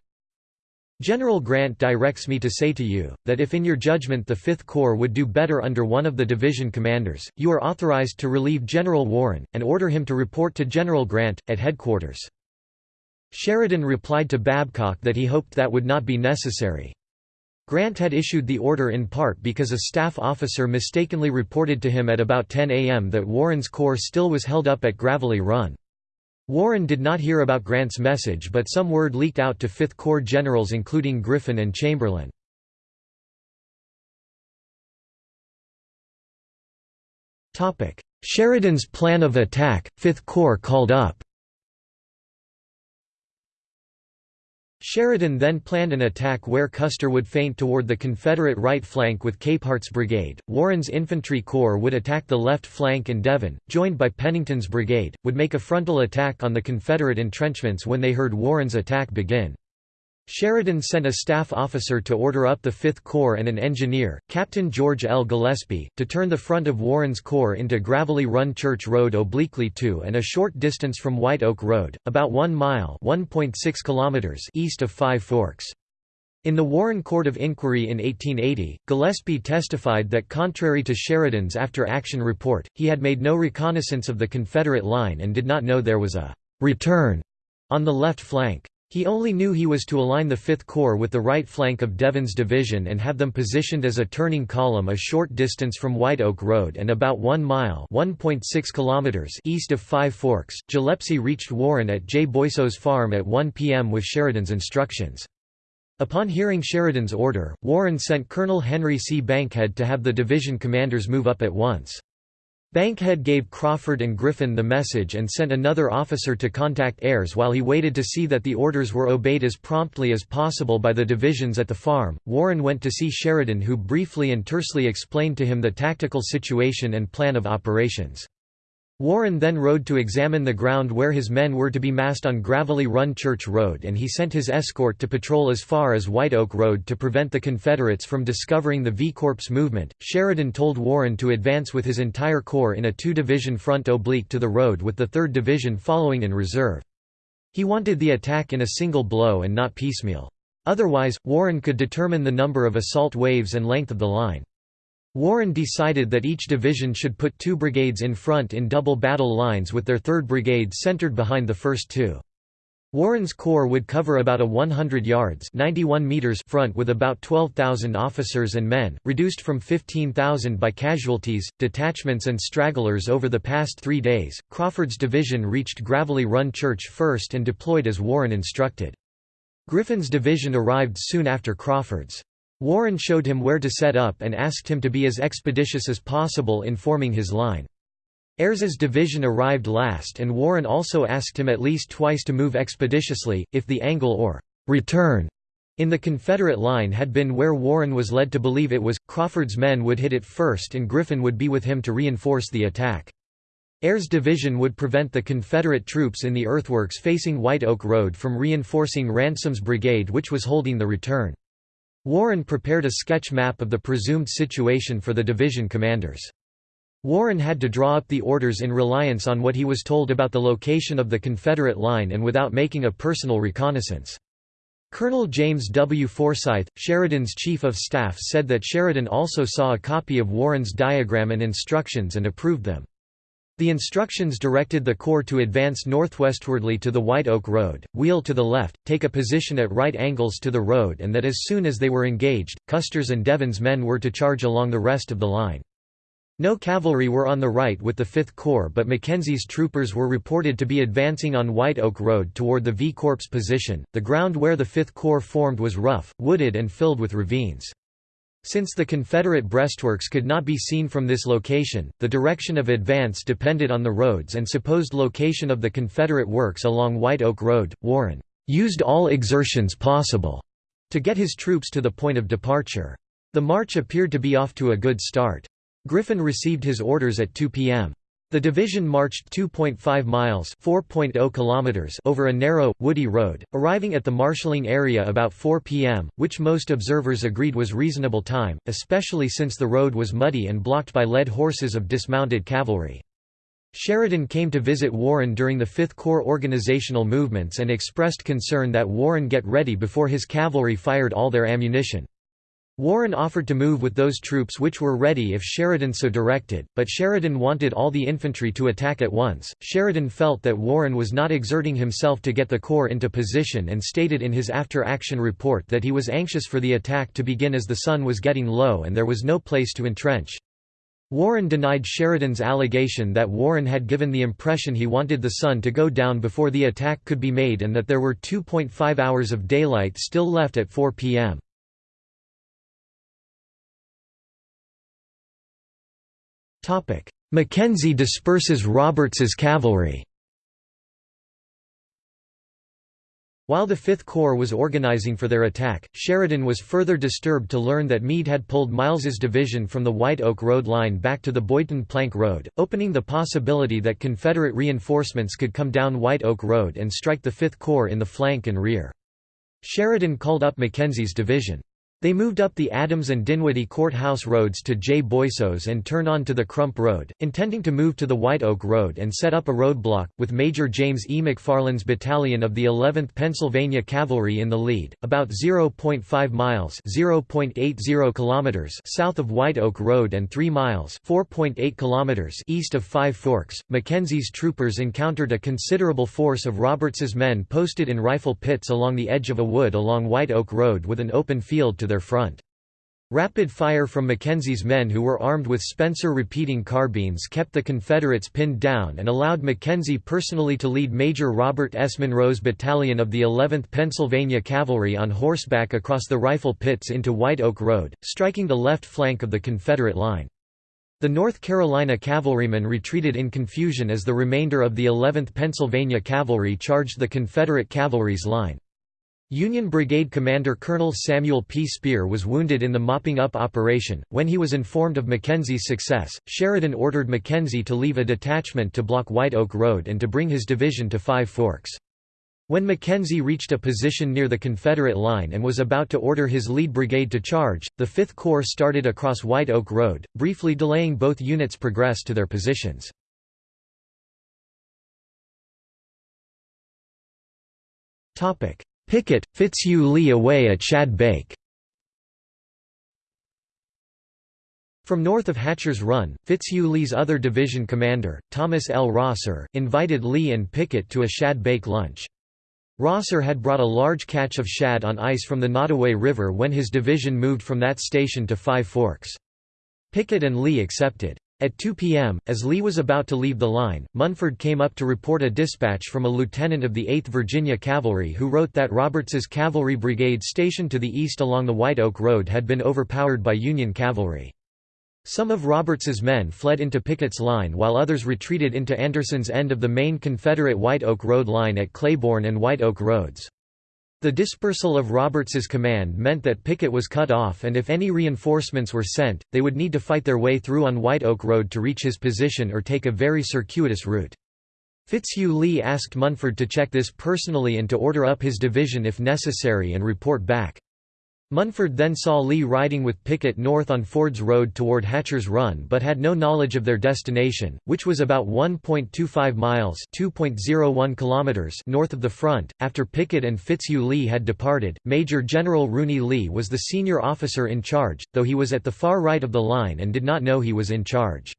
General Grant directs me to say to you, that if in your judgment the Fifth Corps would do better under one of the division commanders, you are authorized to relieve General Warren, and order him to report to General Grant, at headquarters. Sheridan replied to Babcock that he hoped that would not be necessary. Grant had issued the order in part because a staff officer mistakenly reported to him at about 10 a.m. that Warren's corps still was held up at Gravelly Run. Warren did not hear about Grant's message but some word leaked out to Fifth Corps generals including Griffin and Chamberlain. Sheridan's plan of attack, Fifth Corps called up Sheridan then planned an attack where Custer would feint toward the Confederate right flank with Capehart's brigade, Warren's infantry corps would attack the left flank and Devin, joined by Pennington's brigade, would make a frontal attack on the Confederate entrenchments when they heard Warren's attack begin. Sheridan sent a staff officer to order up the Fifth Corps and an engineer, Captain George L. Gillespie, to turn the front of Warren's Corps into Gravelly Run Church Road obliquely to and a short distance from White Oak Road, about 1 mile kilometers east of Five Forks. In the Warren Court of Inquiry in 1880, Gillespie testified that contrary to Sheridan's after-action report, he had made no reconnaissance of the Confederate line and did not know there was a «return» on the left flank. He only knew he was to align the Fifth Corps with the right flank of Devin's division and have them positioned as a turning column a short distance from White Oak Road and about 1 mile kilometers east of Five Forks. Gillespie reached Warren at J. Boisseau's farm at 1 p.m. with Sheridan's instructions. Upon hearing Sheridan's order, Warren sent Colonel Henry C. Bankhead to have the division commanders move up at once. Bankhead gave Crawford and Griffin the message and sent another officer to contact Ayres while he waited to see that the orders were obeyed as promptly as possible by the divisions at the farm. Warren went to see Sheridan, who briefly and tersely explained to him the tactical situation and plan of operations. Warren then rode to examine the ground where his men were to be massed on Gravelly Run Church Road and he sent his escort to patrol as far as White Oak Road to prevent the Confederates from discovering the V-Corps movement. Sheridan told Warren to advance with his entire corps in a two-division front oblique to the road with the 3rd Division following in reserve. He wanted the attack in a single blow and not piecemeal. Otherwise, Warren could determine the number of assault waves and length of the line. Warren decided that each division should put two brigades in front in double battle lines with their 3rd Brigade centered behind the first two. Warren's corps would cover about a 100 yards 91 meters front with about 12,000 officers and men, reduced from 15,000 by casualties, detachments and stragglers over the past three days. Crawford's division reached Gravelly Run Church first and deployed as Warren instructed. Griffin's division arrived soon after Crawford's. Warren showed him where to set up and asked him to be as expeditious as possible in forming his line. Ayres's division arrived last and Warren also asked him at least twice to move expeditiously, if the angle or «return» in the Confederate line had been where Warren was led to believe it was, Crawford's men would hit it first and Griffin would be with him to reinforce the attack. Ayres's division would prevent the Confederate troops in the earthworks facing White Oak Road from reinforcing Ransom's brigade which was holding the return. Warren prepared a sketch map of the presumed situation for the division commanders. Warren had to draw up the orders in reliance on what he was told about the location of the Confederate line and without making a personal reconnaissance. Colonel James W. Forsyth, Sheridan's chief of staff said that Sheridan also saw a copy of Warren's diagram and instructions and approved them. The instructions directed the Corps to advance northwestwardly to the White Oak Road, wheel to the left, take a position at right angles to the road and that as soon as they were engaged, Custer's and Devin's men were to charge along the rest of the line. No cavalry were on the right with the Fifth Corps but Mackenzie's troopers were reported to be advancing on White Oak Road toward the V Corps position. The ground where the Fifth Corps formed was rough, wooded and filled with ravines. Since the Confederate breastworks could not be seen from this location, the direction of advance depended on the roads and supposed location of the Confederate works along White Oak Road. Warren used all exertions possible to get his troops to the point of departure. The march appeared to be off to a good start. Griffin received his orders at 2 p.m. The division marched 2.5 miles (4.0 kilometers) over a narrow, woody road, arriving at the marshalling area about 4 p.m., which most observers agreed was reasonable time, especially since the road was muddy and blocked by led horses of dismounted cavalry. Sheridan came to visit Warren during the Fifth Corps organizational movements and expressed concern that Warren get ready before his cavalry fired all their ammunition. Warren offered to move with those troops which were ready if Sheridan so directed, but Sheridan wanted all the infantry to attack at once. Sheridan felt that Warren was not exerting himself to get the corps into position and stated in his after action report that he was anxious for the attack to begin as the sun was getting low and there was no place to entrench. Warren denied Sheridan's allegation that Warren had given the impression he wanted the sun to go down before the attack could be made and that there were 2.5 hours of daylight still left at 4 p.m. Mackenzie disperses Roberts's cavalry While the Fifth Corps was organizing for their attack, Sheridan was further disturbed to learn that Meade had pulled Miles's division from the White Oak Road line back to the Boydton Plank Road, opening the possibility that Confederate reinforcements could come down White Oak Road and strike the Fifth Corps in the flank and rear. Sheridan called up Mackenzie's division. They moved up the Adams and Dinwiddie Courthouse roads to J. Boisseau's and turn on to the Crump Road, intending to move to the White Oak Road and set up a roadblock, with Major James E. McFarland's battalion of the 11th Pennsylvania Cavalry in the lead, about 0.5 miles kilometers south of White Oak Road and 3 miles kilometers east of Five Forks. Mackenzie's troopers encountered a considerable force of Roberts's men posted in rifle pits along the edge of a wood along White Oak Road with an open field to their front. Rapid fire from Mackenzie's men who were armed with Spencer repeating carbines kept the Confederates pinned down and allowed Mackenzie personally to lead Major Robert S. Monroe's battalion of the 11th Pennsylvania Cavalry on horseback across the rifle pits into White Oak Road, striking the left flank of the Confederate line. The North Carolina cavalrymen retreated in confusion as the remainder of the 11th Pennsylvania Cavalry charged the Confederate cavalry's line. Union Brigade Commander Colonel Samuel P. Spear was wounded in the mopping-up operation. When he was informed of Mackenzie's success, Sheridan ordered Mackenzie to leave a detachment to block White Oak Road and to bring his division to Five Forks. When Mackenzie reached a position near the Confederate line and was about to order his lead brigade to charge, the Fifth Corps started across White Oak Road, briefly delaying both units' progress to their positions. Pickett, Fitzhugh Lee away at Shad Bake. From north of Hatcher's Run, Fitzhugh Lee's other division commander, Thomas L. Rosser, invited Lee and Pickett to a Shad Bake lunch. Rosser had brought a large catch of shad on ice from the Nottoway River when his division moved from that station to Five Forks. Pickett and Lee accepted. At 2 p.m., as Lee was about to leave the line, Munford came up to report a dispatch from a lieutenant of the 8th Virginia Cavalry who wrote that Roberts's cavalry brigade stationed to the east along the White Oak Road had been overpowered by Union cavalry. Some of Roberts's men fled into Pickett's line while others retreated into Anderson's end of the main Confederate White Oak Road line at Claiborne and White Oak Roads. The dispersal of Roberts's command meant that Pickett was cut off and if any reinforcements were sent, they would need to fight their way through on White Oak Road to reach his position or take a very circuitous route. Fitzhugh Lee asked Munford to check this personally and to order up his division if necessary and report back. Munford then saw Lee riding with Pickett north on Ford's Road toward Hatcher's Run but had no knowledge of their destination, which was about 1.25 miles (2.01 kilometers) north of the front. After Pickett and Fitzhugh Lee had departed, Major General Rooney Lee was the senior officer in charge, though he was at the far right of the line and did not know he was in charge.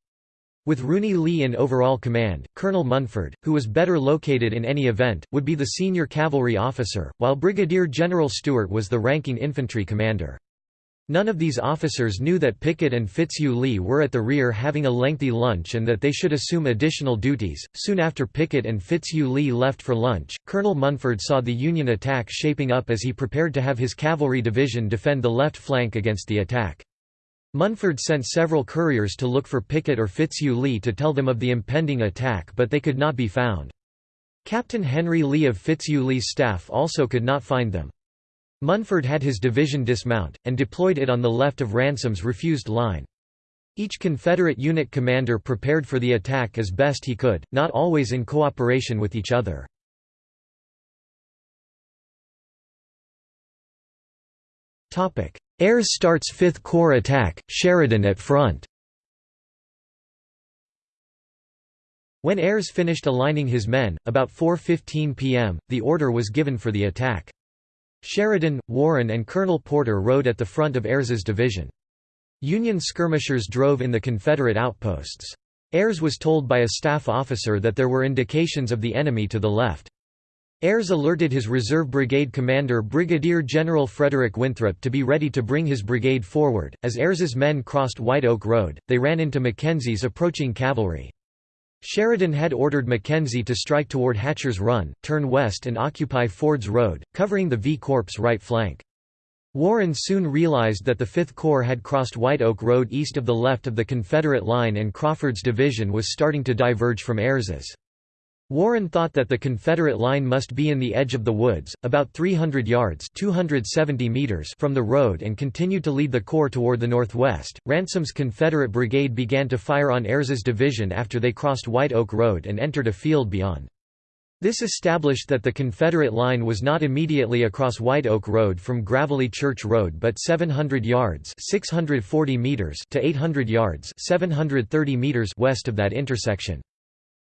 With Rooney Lee in overall command, Colonel Munford, who was better located in any event, would be the senior cavalry officer, while Brigadier General Steuart was the ranking infantry commander. None of these officers knew that Pickett and Fitzhugh Lee were at the rear having a lengthy lunch and that they should assume additional duties. Soon after Pickett and Fitzhugh Lee left for lunch, Colonel Munford saw the Union attack shaping up as he prepared to have his cavalry division defend the left flank against the attack. Munford sent several couriers to look for Pickett or Fitzhugh Lee to tell them of the impending attack but they could not be found. Captain Henry Lee of Fitzhugh Lee's staff also could not find them. Munford had his division dismount, and deployed it on the left of Ransom's refused line. Each Confederate unit commander prepared for the attack as best he could, not always in cooperation with each other. Ayres starts Fifth Corps attack, Sheridan at front. When Ayres finished aligning his men, about 4.15 p.m., the order was given for the attack. Sheridan, Warren and Colonel Porter rode at the front of Ayres's division. Union skirmishers drove in the Confederate outposts. Ayres was told by a staff officer that there were indications of the enemy to the left. Ayres alerted his reserve brigade commander Brigadier General Frederick Winthrop to be ready to bring his brigade forward. As Ayres's men crossed White Oak Road, they ran into Mackenzie's approaching cavalry. Sheridan had ordered Mackenzie to strike toward Hatcher's Run, turn west and occupy Ford's Road, covering the V Corps' right flank. Warren soon realized that the Fifth Corps had crossed White Oak Road east of the left of the Confederate line and Crawford's division was starting to diverge from Ayres's. Warren thought that the Confederate line must be in the edge of the woods, about 300 yards 270 meters from the road and continued to lead the corps toward the northwest. Ransom's Confederate brigade began to fire on Ayres's division after they crossed White Oak Road and entered a field beyond. This established that the Confederate line was not immediately across White Oak Road from Gravelly Church Road but 700 yards 640 meters to 800 yards 730 meters west of that intersection.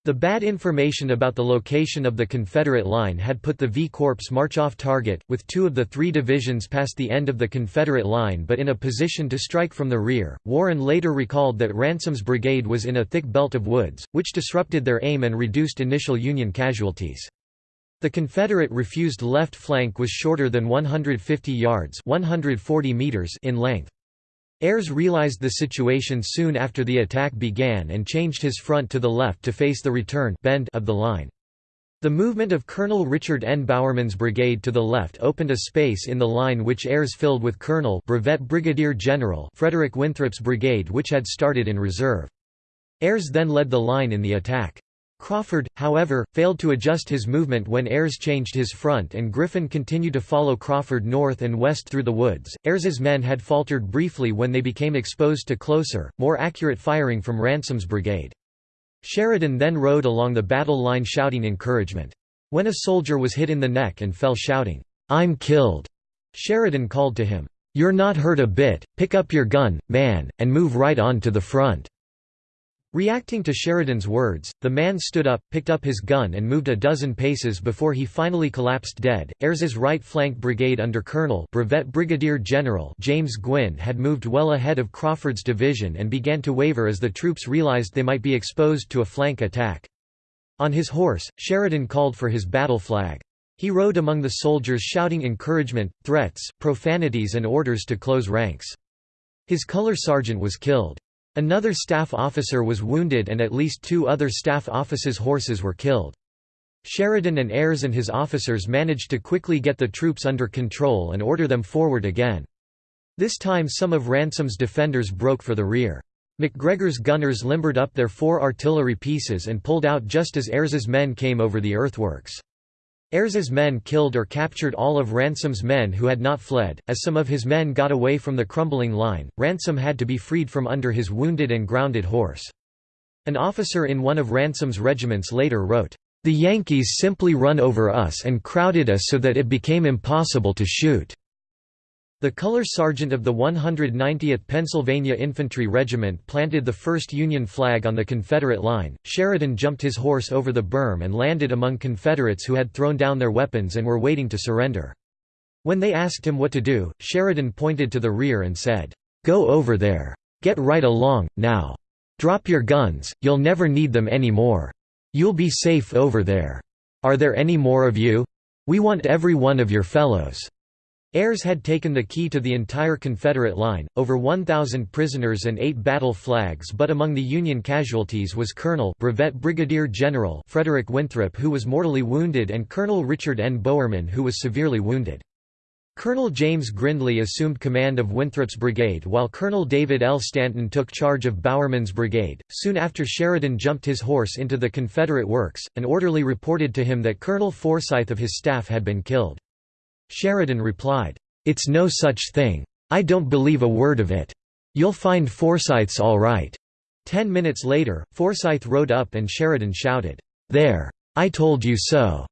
The bad information about the location of the Confederate line had put the V Corps march off target, with two of the three divisions past the end of the Confederate line but in a position to strike from the rear. Warren later recalled that Ransom's brigade was in a thick belt of woods, which disrupted their aim and reduced initial Union casualties. The Confederate refused left flank was shorter than 150 yards 140 meters in length. Ayres realized the situation soon after the attack began and changed his front to the left to face the return bend of the line. The movement of Colonel Richard N. Bowerman's brigade to the left opened a space in the line which Ayres filled with Colonel Brevet Brigadier General Frederick Winthrop's brigade which had started in reserve. Ayres then led the line in the attack. Crawford, however, failed to adjust his movement when Ayres changed his front and Griffin continued to follow Crawford north and west through the woods. Ayres's men had faltered briefly when they became exposed to closer, more accurate firing from Ransom's brigade. Sheridan then rode along the battle line shouting encouragement. When a soldier was hit in the neck and fell shouting, "'I'm killed'", Sheridan called to him, "'You're not hurt a bit, pick up your gun, man, and move right on to the front'". Reacting to Sheridan's words, the man stood up, picked up his gun and moved a dozen paces before he finally collapsed dead. Ayres's right flank brigade under Colonel Brevet Brigadier General James Gwyn had moved well ahead of Crawford's division and began to waver as the troops realized they might be exposed to a flank attack. On his horse, Sheridan called for his battle flag. He rode among the soldiers shouting encouragement, threats, profanities and orders to close ranks. His color sergeant was killed. Another staff officer was wounded and at least two other staff officers' horses were killed. Sheridan and Ayres and his officers managed to quickly get the troops under control and order them forward again. This time some of Ransom's defenders broke for the rear. McGregor's gunners limbered up their four artillery pieces and pulled out just as Ayres's men came over the earthworks. Ayres's men killed or captured all of Ransom's men who had not fled. As some of his men got away from the crumbling line, Ransom had to be freed from under his wounded and grounded horse. An officer in one of Ransom's regiments later wrote, "The Yankees simply run over us and crowded us so that it became impossible to shoot." The color sergeant of the 190th Pennsylvania Infantry Regiment planted the first Union flag on the Confederate line. Sheridan jumped his horse over the berm and landed among Confederates who had thrown down their weapons and were waiting to surrender. When they asked him what to do, Sheridan pointed to the rear and said, Go over there. Get right along, now. Drop your guns, you'll never need them any more. You'll be safe over there. Are there any more of you? We want every one of your fellows. Ayres had taken the key to the entire Confederate line, over 1,000 prisoners and eight battle flags but among the Union casualties was Colonel Brevet Brigadier General Frederick Winthrop who was mortally wounded and Colonel Richard N. Bowerman who was severely wounded. Colonel James Grindlay assumed command of Winthrop's brigade while Colonel David L. Stanton took charge of Bowerman's brigade. Soon after Sheridan jumped his horse into the Confederate works, an orderly reported to him that Colonel Forsyth of his staff had been killed. Sheridan replied, "'It's no such thing. I don't believe a word of it. You'll find Forsyth's all right.' Ten minutes later, Forsyth rode up and Sheridan shouted, "'There! I told you so!'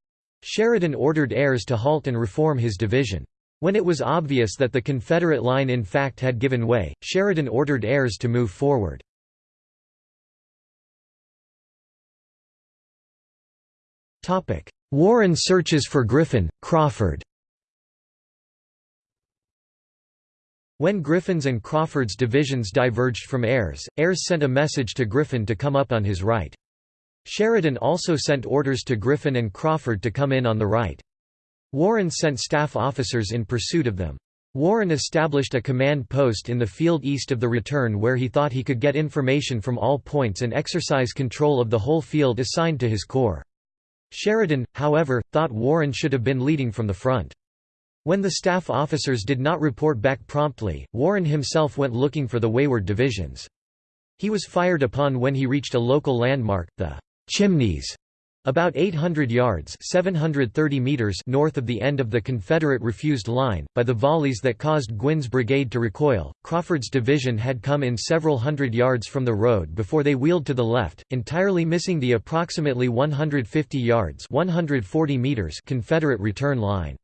Sheridan ordered Ayres to halt and reform his division. When it was obvious that the Confederate line in fact had given way, Sheridan ordered Ayres to move forward. Warren searches for Griffin, Crawford When Griffin's and Crawford's divisions diverged from Ayres, Ayres sent a message to Griffin to come up on his right. Sheridan also sent orders to Griffin and Crawford to come in on the right. Warren sent staff officers in pursuit of them. Warren established a command post in the field east of the return where he thought he could get information from all points and exercise control of the whole field assigned to his corps. Sheridan, however, thought Warren should have been leading from the front. When the staff officers did not report back promptly, Warren himself went looking for the wayward divisions. He was fired upon when he reached a local landmark, the Chimneys, about 800 yards 730 meters north of the end of the Confederate refused line, by the volleys that caused Gwyn's brigade to recoil. Crawford's division had come in several hundred yards from the road before they wheeled to the left, entirely missing the approximately 150 yards 140 meters Confederate return line.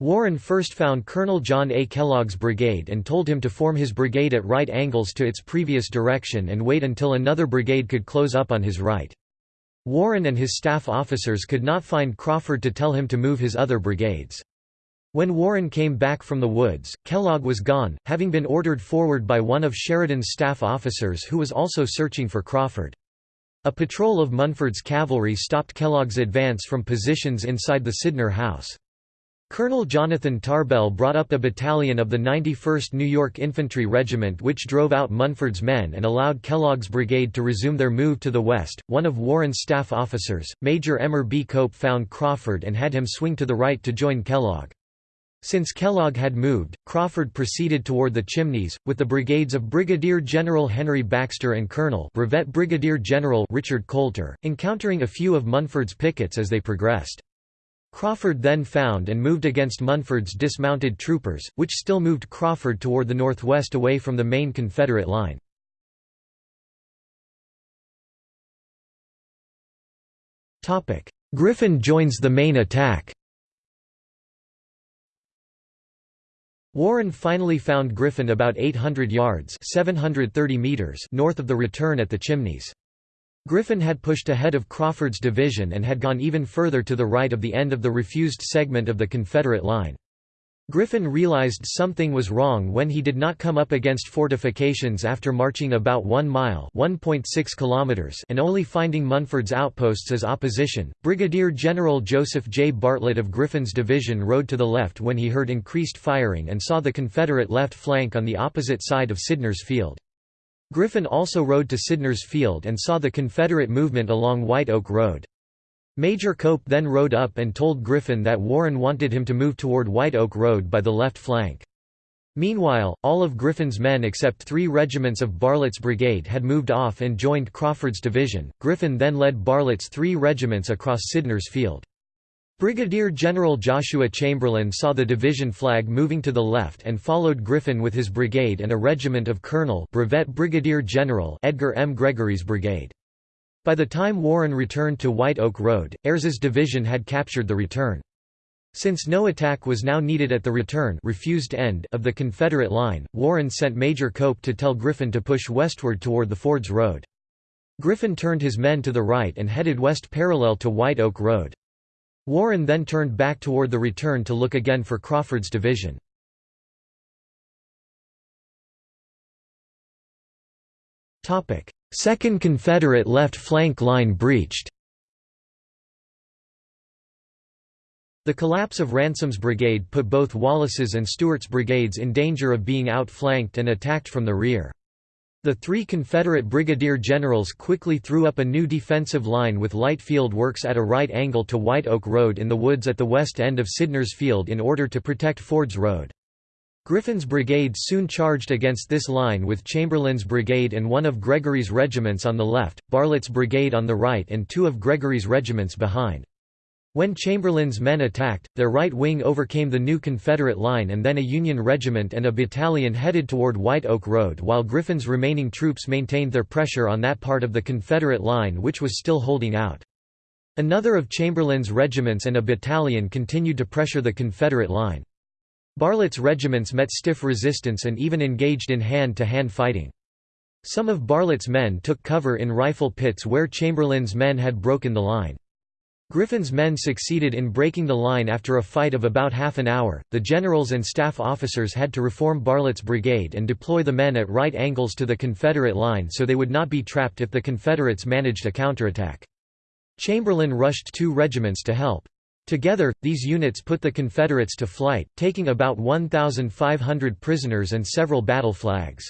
Warren first found Colonel John A. Kellogg's brigade and told him to form his brigade at right angles to its previous direction and wait until another brigade could close up on his right. Warren and his staff officers could not find Crawford to tell him to move his other brigades. When Warren came back from the woods, Kellogg was gone, having been ordered forward by one of Sheridan's staff officers who was also searching for Crawford. A patrol of Munford's cavalry stopped Kellogg's advance from positions inside the Sydnor House. Colonel Jonathan Tarbell brought up a battalion of the 91st New York Infantry Regiment which drove out Munford's men and allowed Kellogg's brigade to resume their move to the west. One of Warren's staff officers, Major Emmor B. Cope found Crawford and had him swing to the right to join Kellogg. Since Kellogg had moved, Crawford proceeded toward the chimneys, with the brigades of Brigadier General Henry Baxter and Colonel Brevet Brigadier General Richard Coulter, encountering a few of Munford's pickets as they progressed. Crawford then found and moved against Munford's dismounted troopers, which still moved Crawford toward the northwest away from the main Confederate line. Griffin joins the main attack Warren finally found Griffin about 800 yards 730 meters north of the return at the Chimneys. Griffin had pushed ahead of Crawford's division and had gone even further to the right of the end of the refused segment of the Confederate line. Griffin realized something was wrong when he did not come up against fortifications after marching about 1 mile kilometers and only finding Munford's outposts as opposition. Brigadier General Joseph J. Bartlett of Griffin's division rode to the left when he heard increased firing and saw the Confederate left flank on the opposite side of Sydnor's Field. Griffin also rode to Sydnor's Field and saw the Confederate movement along White Oak Road. Major Cope then rode up and told Griffin that Warren wanted him to move toward White Oak Road by the left flank. Meanwhile, all of Griffin's men except three regiments of Bartlett's brigade had moved off and joined Crawford's division. Griffin then led Bartlett's three regiments across Sydnor's Field. Brigadier General Joshua Chamberlain saw the division flag moving to the left and followed Griffin with his brigade and a regiment of Colonel Brevet Brigadier General Edgar M. Gregory's brigade. By the time Warren returned to White Oak Road, Ayres's division had captured the return. Since no attack was now needed at the return refused end of the Confederate line, Warren sent Major Cope to tell Griffin to push westward toward the Fords Road. Griffin turned his men to the right and headed west parallel to White Oak Road. Warren then turned back toward the return to look again for Crawford's division. Second Confederate left flank line breached The collapse of Ransom's brigade put both Wallace's and Steuart's brigades in danger of being outflanked and attacked from the rear. The three Confederate brigadier generals quickly threw up a new defensive line with light field works at a right angle to White Oak Road in the woods at the west end of Sydnor's Field in order to protect Ford's Road. Griffin's brigade soon charged against this line with Chamberlain's brigade and one of Gregory's regiments on the left, Bartlett's brigade on the right and two of Gregory's regiments behind. When Chamberlain's men attacked, their right wing overcame the new Confederate line and then a Union regiment and a battalion headed toward White Oak Road while Griffin's remaining troops maintained their pressure on that part of the Confederate line which was still holding out. Another of Chamberlain's regiments and a battalion continued to pressure the Confederate line. Bartlett's regiments met stiff resistance and even engaged in hand-to-hand -hand fighting. Some of Bartlett's men took cover in rifle pits where Chamberlain's men had broken the line. Griffin's men succeeded in breaking the line after a fight of about half an hour. The generals and staff officers had to reform Bartlett's brigade and deploy the men at right angles to the Confederate line so they would not be trapped if the Confederates managed a counterattack. Chamberlain rushed two regiments to help. Together, these units put the Confederates to flight, taking about 1,500 prisoners and several battle flags.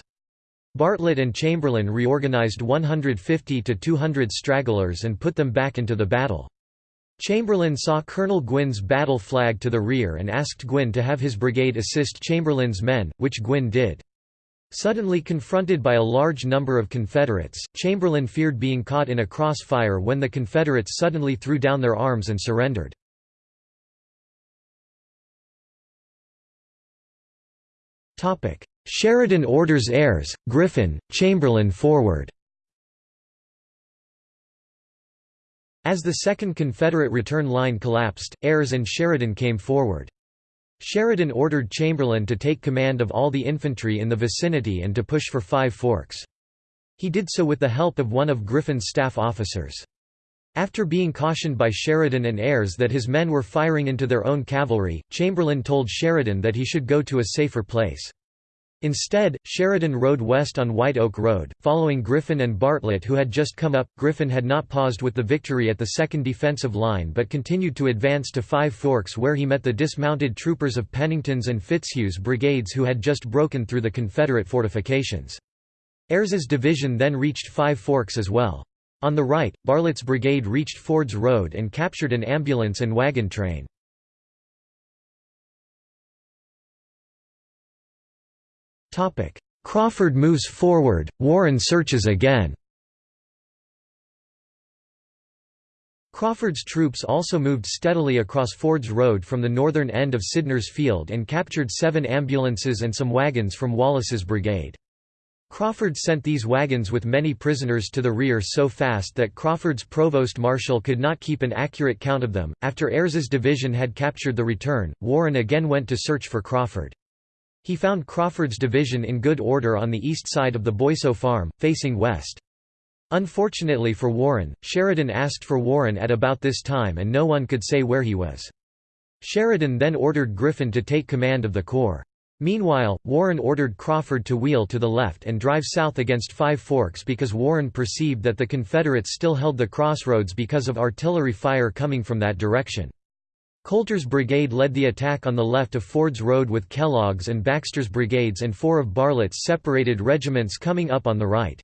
Bartlett and Chamberlain reorganized 150 to 200 stragglers and put them back into the battle. Chamberlain saw Colonel Gwyn's battle flag to the rear and asked Gwyn to have his brigade assist Chamberlain's men, which Gwyn did. Suddenly confronted by a large number of Confederates, Chamberlain feared being caught in a crossfire when the Confederates suddenly threw down their arms and surrendered. Sheridan orders Ayres, Griffin, Chamberlain forward As the Second Confederate return line collapsed, Ayres and Sheridan came forward. Sheridan ordered Chamberlain to take command of all the infantry in the vicinity and to push for Five Forks. He did so with the help of one of Griffin's staff officers. After being cautioned by Sheridan and Ayres that his men were firing into their own cavalry, Chamberlain told Sheridan that he should go to a safer place. Instead, Sheridan rode west on White Oak Road, following Griffin and Bartlett who had just come up. Griffin had not paused with the victory at the second defensive line but continued to advance to Five Forks where he met the dismounted troopers of Pennington's and Fitzhugh's brigades who had just broken through the Confederate fortifications. Ayres's division then reached Five Forks as well. On the right, Bartlett's brigade reached Ford's Road and captured an ambulance and wagon train. Crawford moves forward, Warren searches again Crawford's troops also moved steadily across Ford's Road from the northern end of Sydnor's Field and captured seven ambulances and some wagons from Wallace's brigade. Crawford sent these wagons with many prisoners to the rear so fast that Crawford's provost marshal could not keep an accurate count of them. After Ayres's division had captured the return, Warren again went to search for Crawford. He found Crawford's division in good order on the east side of the Boisseau farm, facing west. Unfortunately for Warren, Sheridan asked for Warren at about this time and no one could say where he was. Sheridan then ordered Griffin to take command of the corps. Meanwhile, Warren ordered Crawford to wheel to the left and drive south against Five Forks because Warren perceived that the Confederates still held the crossroads because of artillery fire coming from that direction. Coulter's brigade led the attack on the left of Ford's Road with Kellogg's and Baxter's brigades and four of Bartlett's separated regiments coming up on the right.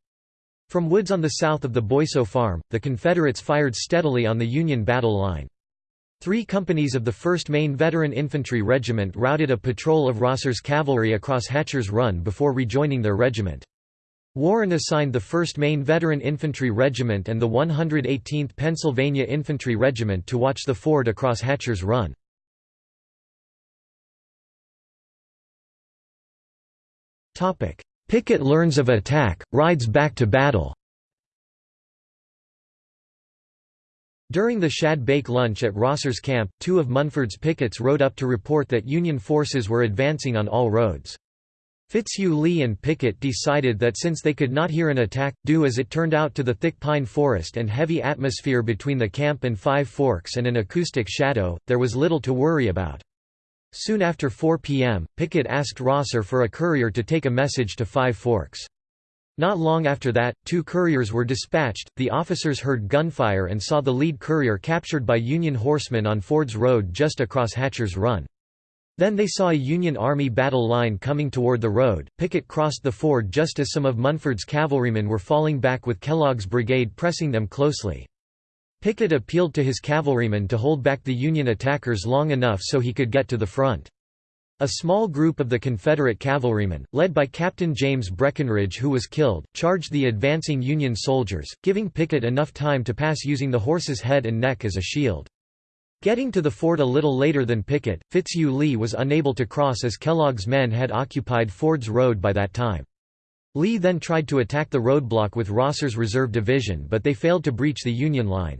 From woods on the south of the Boisseau Farm, the Confederates fired steadily on the Union battle line. Three companies of the 1st Maine Veteran Infantry Regiment routed a patrol of Rosser's cavalry across Hatcher's Run before rejoining their regiment. Warren assigned the 1st Maine Veteran Infantry Regiment and the 118th Pennsylvania Infantry Regiment to watch the ford across Hatcher's Run. Pickett learns of attack, rides back to battle During the Shad Bake lunch at Rosser's camp, two of Munford's pickets rode up to report that Union forces were advancing on all roads. Fitzhugh Lee and Pickett decided that since they could not hear an attack, due as it turned out to the thick pine forest and heavy atmosphere between the camp and Five Forks and an acoustic shadow, there was little to worry about. Soon after 4 p.m., Pickett asked Rosser for a courier to take a message to Five Forks. Not long after that, two couriers were dispatched, the officers heard gunfire and saw the lead courier captured by Union horsemen on Ford's Road just across Hatcher's Run. Then they saw a Union Army battle line coming toward the road. Pickett crossed the ford just as some of Munford's cavalrymen were falling back with Kellogg's brigade pressing them closely. Pickett appealed to his cavalrymen to hold back the Union attackers long enough so he could get to the front. A small group of the Confederate cavalrymen, led by Captain James Breckinridge who was killed, charged the advancing Union soldiers, giving Pickett enough time to pass using the horse's head and neck as a shield. Getting to the fort a little later than Pickett, Fitzhugh Lee was unable to cross as Kellogg's men had occupied Ford's Road by that time. Lee then tried to attack the roadblock with Rosser's reserve division but they failed to breach the Union line.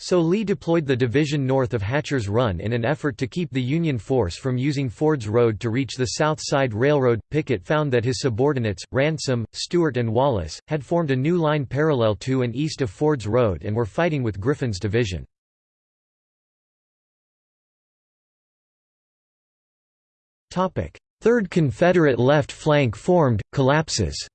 So Lee deployed the division north of Hatcher's Run in an effort to keep the Union force from using Ford's Road to reach the South Side Railroad. Pickett found that his subordinates, Ransom, Steuart, and Wallace, had formed a new line parallel to and east of Ford's Road and were fighting with Griffin's division. Third Confederate left flank formed, collapses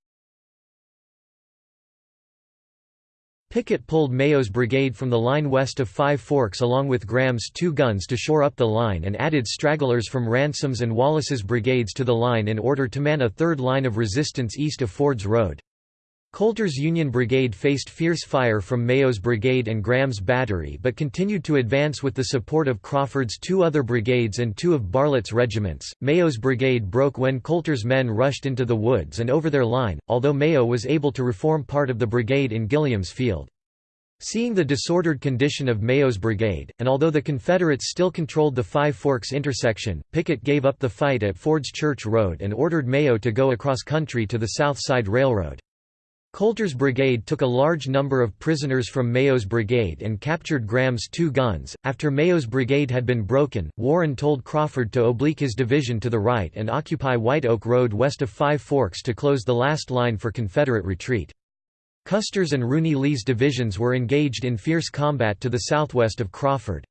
Pickett pulled Mayo's brigade from the line west of Five Forks along with Graham's two guns to shore up the line and added stragglers from Ransom's and Wallace's brigades to the line in order to man a third line of resistance east of Ford's Road. Coulter's Union Brigade faced fierce fire from Mayo's brigade and Graham's battery but continued to advance with the support of Crawford's two other brigades and two of Bartlett's regiments. Mayo's brigade broke when Coulter's men rushed into the woods and over their line, although Mayo was able to reform part of the brigade in Gilliam's Field. Seeing the disordered condition of Mayo's brigade, and although the Confederates still controlled the Five Forks intersection, Pickett gave up the fight at Ford's Church Road and ordered Mayo to go across country to the South Side Railroad. Coulter's brigade took a large number of prisoners from Mayo's brigade and captured Graham's two guns. After Mayo's brigade had been broken, Warren told Crawford to oblique his division to the right and occupy White Oak Road west of Five Forks to close the last line for Confederate retreat. Custer's and Rooney Lee's divisions were engaged in fierce combat to the southwest of Crawford.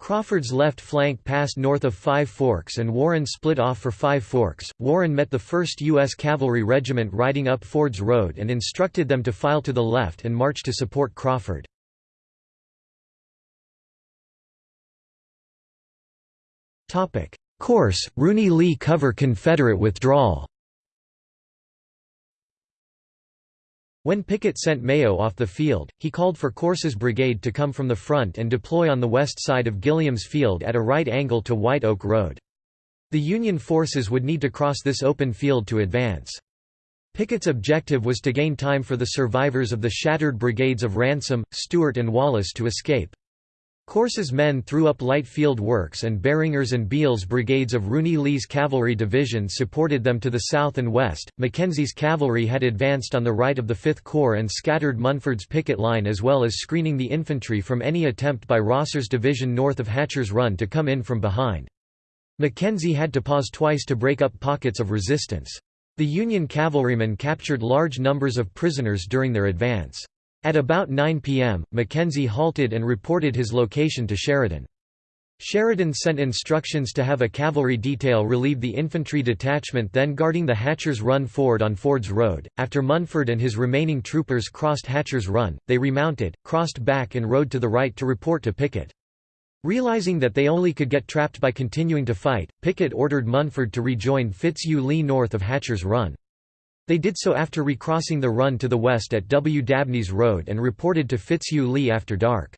Crawford's left flank passed north of Five Forks and Warren split off for Five Forks. Warren met the 1st U.S. Cavalry Regiment riding up Ford's Road and instructed them to file to the left and march to support Crawford. Corse, Rooney Lee cover Confederate withdrawal When Pickett sent Mayo off the field, he called for Corse's brigade to come from the front and deploy on the west side of Gilliam's Field at a right angle to White Oak Road. The Union forces would need to cross this open field to advance. Pickett's objective was to gain time for the survivors of the shattered brigades of Ransom, Steuart and Wallace to escape. Corse's men threw up light field works and Barringer's and Beall's brigades of Rooney Lee's cavalry division supported them to the south and west. Mackenzie's cavalry had advanced on the right of the Fifth Corps and scattered Munford's picket line as well as screening the infantry from any attempt by Rosser's division north of Hatcher's Run to come in from behind. Mackenzie had to pause twice to break up pockets of resistance. The Union cavalrymen captured large numbers of prisoners during their advance. At about 9 p.m., Mackenzie halted and reported his location to Sheridan. Sheridan sent instructions to have a cavalry detail relieve the infantry detachment then guarding the Hatcher's Run ford on Ford's Road. After Munford and his remaining troopers crossed Hatcher's Run, they remounted, crossed back and rode to the right to report to Pickett. Realizing that they only could get trapped by continuing to fight, Pickett ordered Munford to rejoin Fitzhugh Lee north of Hatcher's Run. They did so after recrossing the run to the west at W. Dabney's Road and reported to Fitzhugh Lee after dark.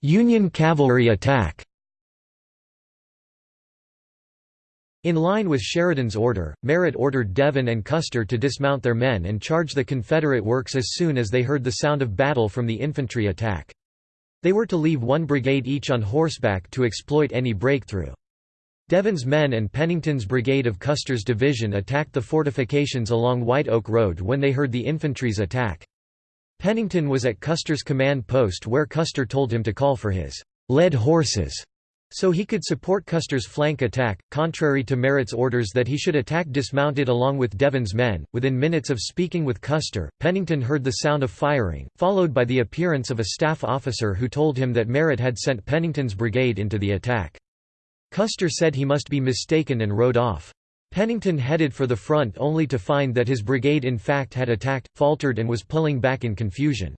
Union cavalry attack In line with Sheridan's order, Merritt ordered Devin and Custer to dismount their men and charge the Confederate works as soon as they heard the sound of battle from the infantry attack. They were to leave one brigade each on horseback to exploit any breakthrough. Devin's men and Pennington's brigade of Custer's division attacked the fortifications along White Oak Road when they heard the infantry's attack. Pennington was at Custer's command post where Custer told him to call for his led horses so he could support Custer's flank attack, contrary to Merritt's orders that he should attack dismounted along with Devin's men. Within minutes of speaking with Custer, Pennington heard the sound of firing, followed by the appearance of a staff officer who told him that Merritt had sent Pennington's brigade into the attack. Custer said he must be mistaken and rode off. Pennington headed for the front only to find that his brigade in fact had attacked, faltered and was pulling back in confusion.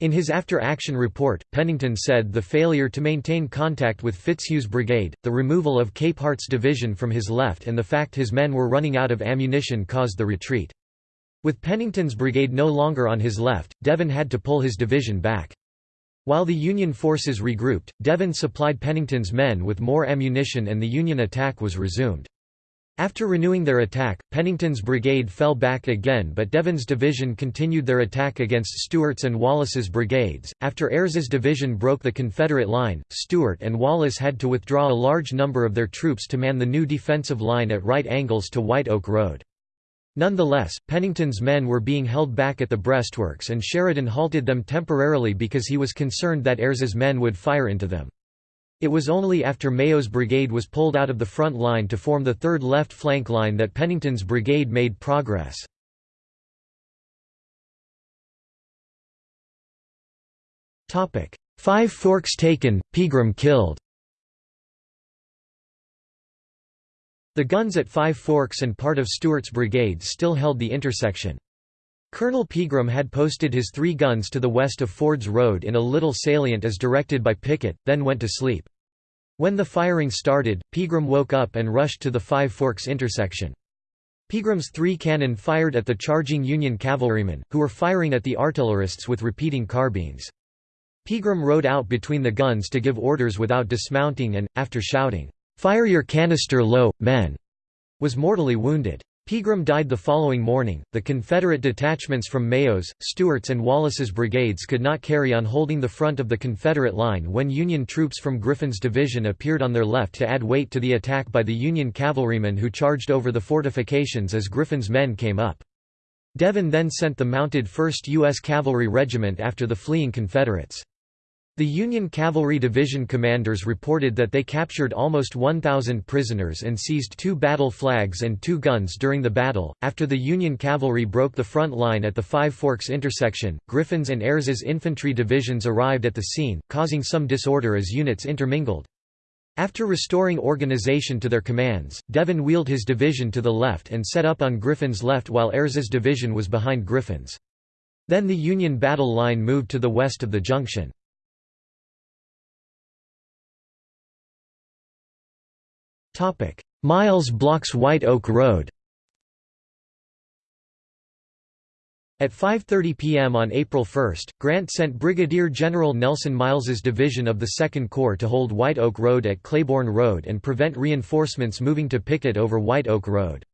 In his after-action report, Pennington said the failure to maintain contact with Fitzhugh's brigade, the removal of Capehart's division from his left and the fact his men were running out of ammunition caused the retreat. With Pennington's brigade no longer on his left, Devin had to pull his division back. While the Union forces regrouped, Devin supplied Pennington's men with more ammunition and the Union attack was resumed. After renewing their attack, Pennington's brigade fell back again but Devin's division continued their attack against Steuart's and Wallace's brigades. After Ayres's division broke the Confederate line, Stuart and Wallace had to withdraw a large number of their troops to man the new defensive line at right angles to White Oak Road. Nonetheless, Pennington's men were being held back at the breastworks and Sheridan halted them temporarily because he was concerned that Ayres's men would fire into them. It was only after Mayo's brigade was pulled out of the front line to form the third left flank line that Pennington's brigade made progress. Five Forks taken, Pegram killed The guns at Five Forks and part of Steuart's brigade still held the intersection. Colonel Pegram had posted his three guns to the west of Ford's Road in a little salient as directed by Pickett, then went to sleep. When the firing started, Pegram woke up and rushed to the Five Forks intersection. Pegram's three cannon fired at the charging Union cavalrymen, who were firing at the artillerists with repeating carbines. Pegram rode out between the guns to give orders without dismounting and, after shouting, "'Fire your canister low, men!' was mortally wounded. Pegram died the following morning. The Confederate detachments from Mayo's, Steuart's, and Wallace's brigades could not carry on holding the front of the Confederate line when Union troops from Griffin's division appeared on their left to add weight to the attack by the Union cavalrymen who charged over the fortifications as Griffin's men came up. Devin then sent the mounted 1st U.S. Cavalry Regiment after the fleeing Confederates. The Union Cavalry Division commanders reported that they captured almost 1,000 prisoners and seized two battle flags and two guns during the battle. After the Union cavalry broke the front line at the Five Forks intersection, Griffin's and Ayres's infantry divisions arrived at the scene, causing some disorder as units intermingled. After restoring organization to their commands, Devin wheeled his division to the left and set up on Griffin's left while Ayres's division was behind Griffin's. Then the Union battle line moved to the west of the junction. Miles blocks White Oak Road At 5.30 p.m. on April 1, Grant sent Brigadier General Nelson Miles's division of the Second Corps to hold White Oak Road at Claiborne Road and prevent reinforcements moving to Pickett over White Oak Road.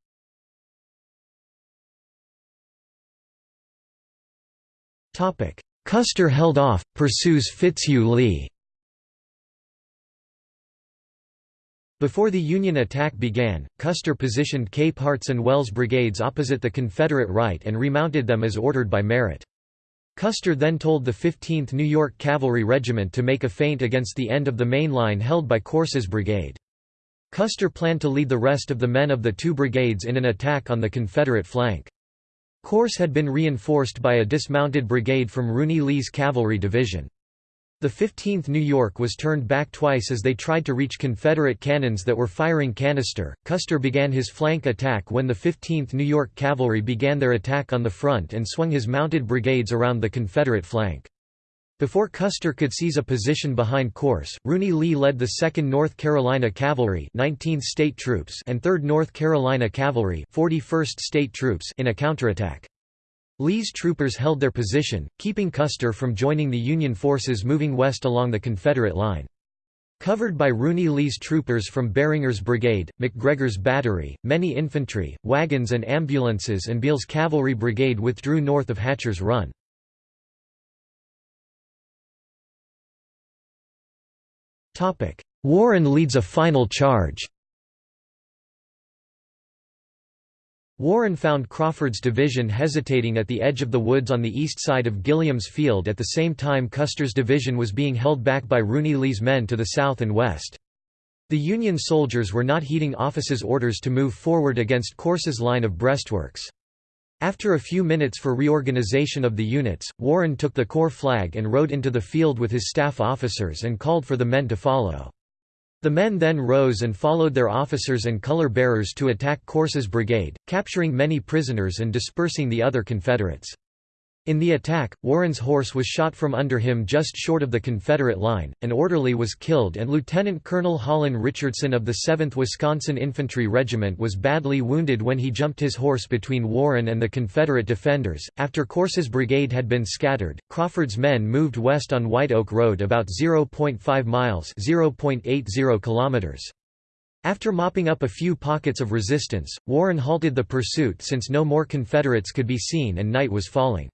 Custer held off, pursues Fitzhugh Lee Before the Union attack began, Custer positioned Cape Capehart's and Wells brigades opposite the Confederate right and remounted them as ordered by Merritt. Custer then told the 15th New York Cavalry Regiment to make a feint against the end of the main line held by Corse's brigade. Custer planned to lead the rest of the men of the two brigades in an attack on the Confederate flank. Corse had been reinforced by a dismounted brigade from Rooney Lee's cavalry division. The 15th New York was turned back twice as they tried to reach Confederate cannons that were firing canister. Custer began his flank attack when the 15th New York Cavalry began their attack on the front and swung his mounted brigades around the Confederate flank. Before Custer could seize a position behind Corse, Rooney Lee led the 2nd North Carolina Cavalry 19th State Troops and 3rd North Carolina Cavalry 41st State Troops in a counterattack. Lee's troopers held their position, keeping Custer from joining the Union forces moving west along the Confederate line. Covered by Rooney Lee's troopers from Barringer's brigade, McGregor's battery, many infantry, wagons and ambulances and Beall's cavalry brigade withdrew north of Hatcher's Run. Warren leads a final charge Warren found Crawford's division hesitating at the edge of the woods on the east side of Gilliam's Field at the same time Custer's division was being held back by Rooney Lee's men to the south and west. The Union soldiers were not heeding Office's orders to move forward against Corse's line of breastworks. After a few minutes for reorganization of the units, Warren took the corps flag and rode into the field with his staff officers and called for the men to follow. The men then rose and followed their officers and color bearers to attack Corse's brigade, capturing many prisoners and dispersing the other Confederates. In the attack, Warren's horse was shot from under him just short of the Confederate line, an orderly was killed and Lieutenant Colonel Holland Richardson of the 7th Wisconsin Infantry Regiment was badly wounded when he jumped his horse between Warren and the Confederate defenders. After Corse's brigade had been scattered, Crawford's men moved west on White Oak Road about 0.5 miles (0.80 kilometers). After mopping up a few pockets of resistance, Warren halted the pursuit since no more Confederates could be seen and night was falling.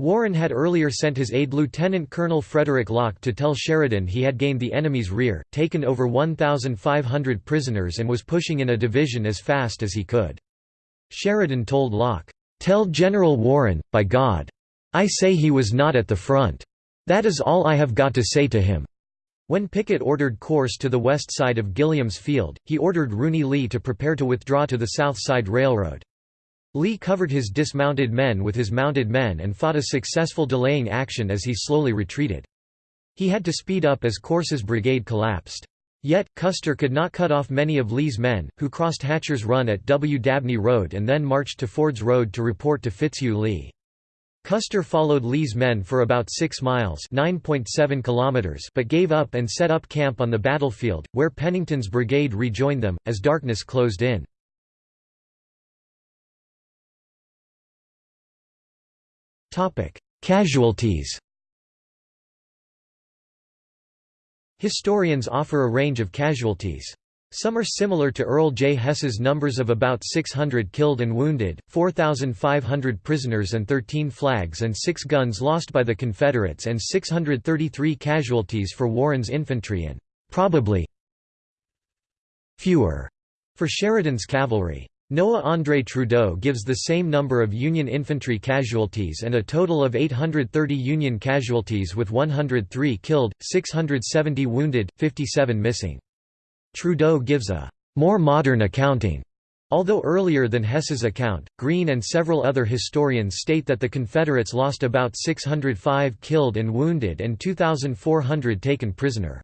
Warren had earlier sent his aide Lieutenant Colonel Frederick Locke to tell Sheridan he had gained the enemy's rear, taken over 1,500 prisoners and was pushing in a division as fast as he could. Sheridan told Locke, "'Tell General Warren, by God! I say he was not at the front. That is all I have got to say to him.' When Pickett ordered Corse to the west side of Gilliam's Field, he ordered Rooney Lee to prepare to withdraw to the South Side Railroad. Lee covered his dismounted men with his mounted men and fought a successful delaying action as he slowly retreated. He had to speed up as Corse's brigade collapsed. Yet, Custer could not cut off many of Lee's men, who crossed Hatcher's Run at W. Dabney Road and then marched to Ford's Road to report to Fitzhugh Lee. Custer followed Lee's men for about 6 miles kilometers but gave up and set up camp on the battlefield, where Pennington's brigade rejoined them, as darkness closed in. Topic: Casualties. Historians offer a range of casualties. Some are similar to Earl J. Hess's numbers of about 600 killed and wounded, 4,500 prisoners and 13 flags and 6 guns lost by the Confederates and 633 casualties for Warren's infantry and, probably, fewer for Sheridan's cavalry. Noah Andre Trudeau gives the same number of Union infantry casualties and a total of 830 Union casualties with 103 killed, 670 wounded, 57 missing. Trudeau gives a more modern accounting. Although earlier than Hess's account, Greene and several other historians state that the Confederates lost about 605 killed and wounded and 2,400 taken prisoner.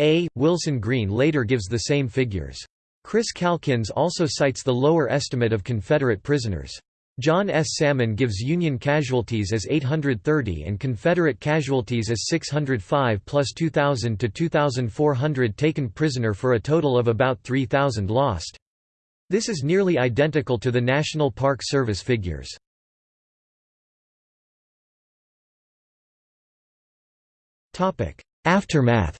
A. Wilson Greene later gives the same figures. Chris Calkins also cites the lower estimate of Confederate prisoners. John S. Salmon gives Union casualties as 830 and Confederate casualties as 605 plus 2,000 to 2,400 taken prisoner for a total of about 3,000 lost. This is nearly identical to the National Park Service figures. Aftermath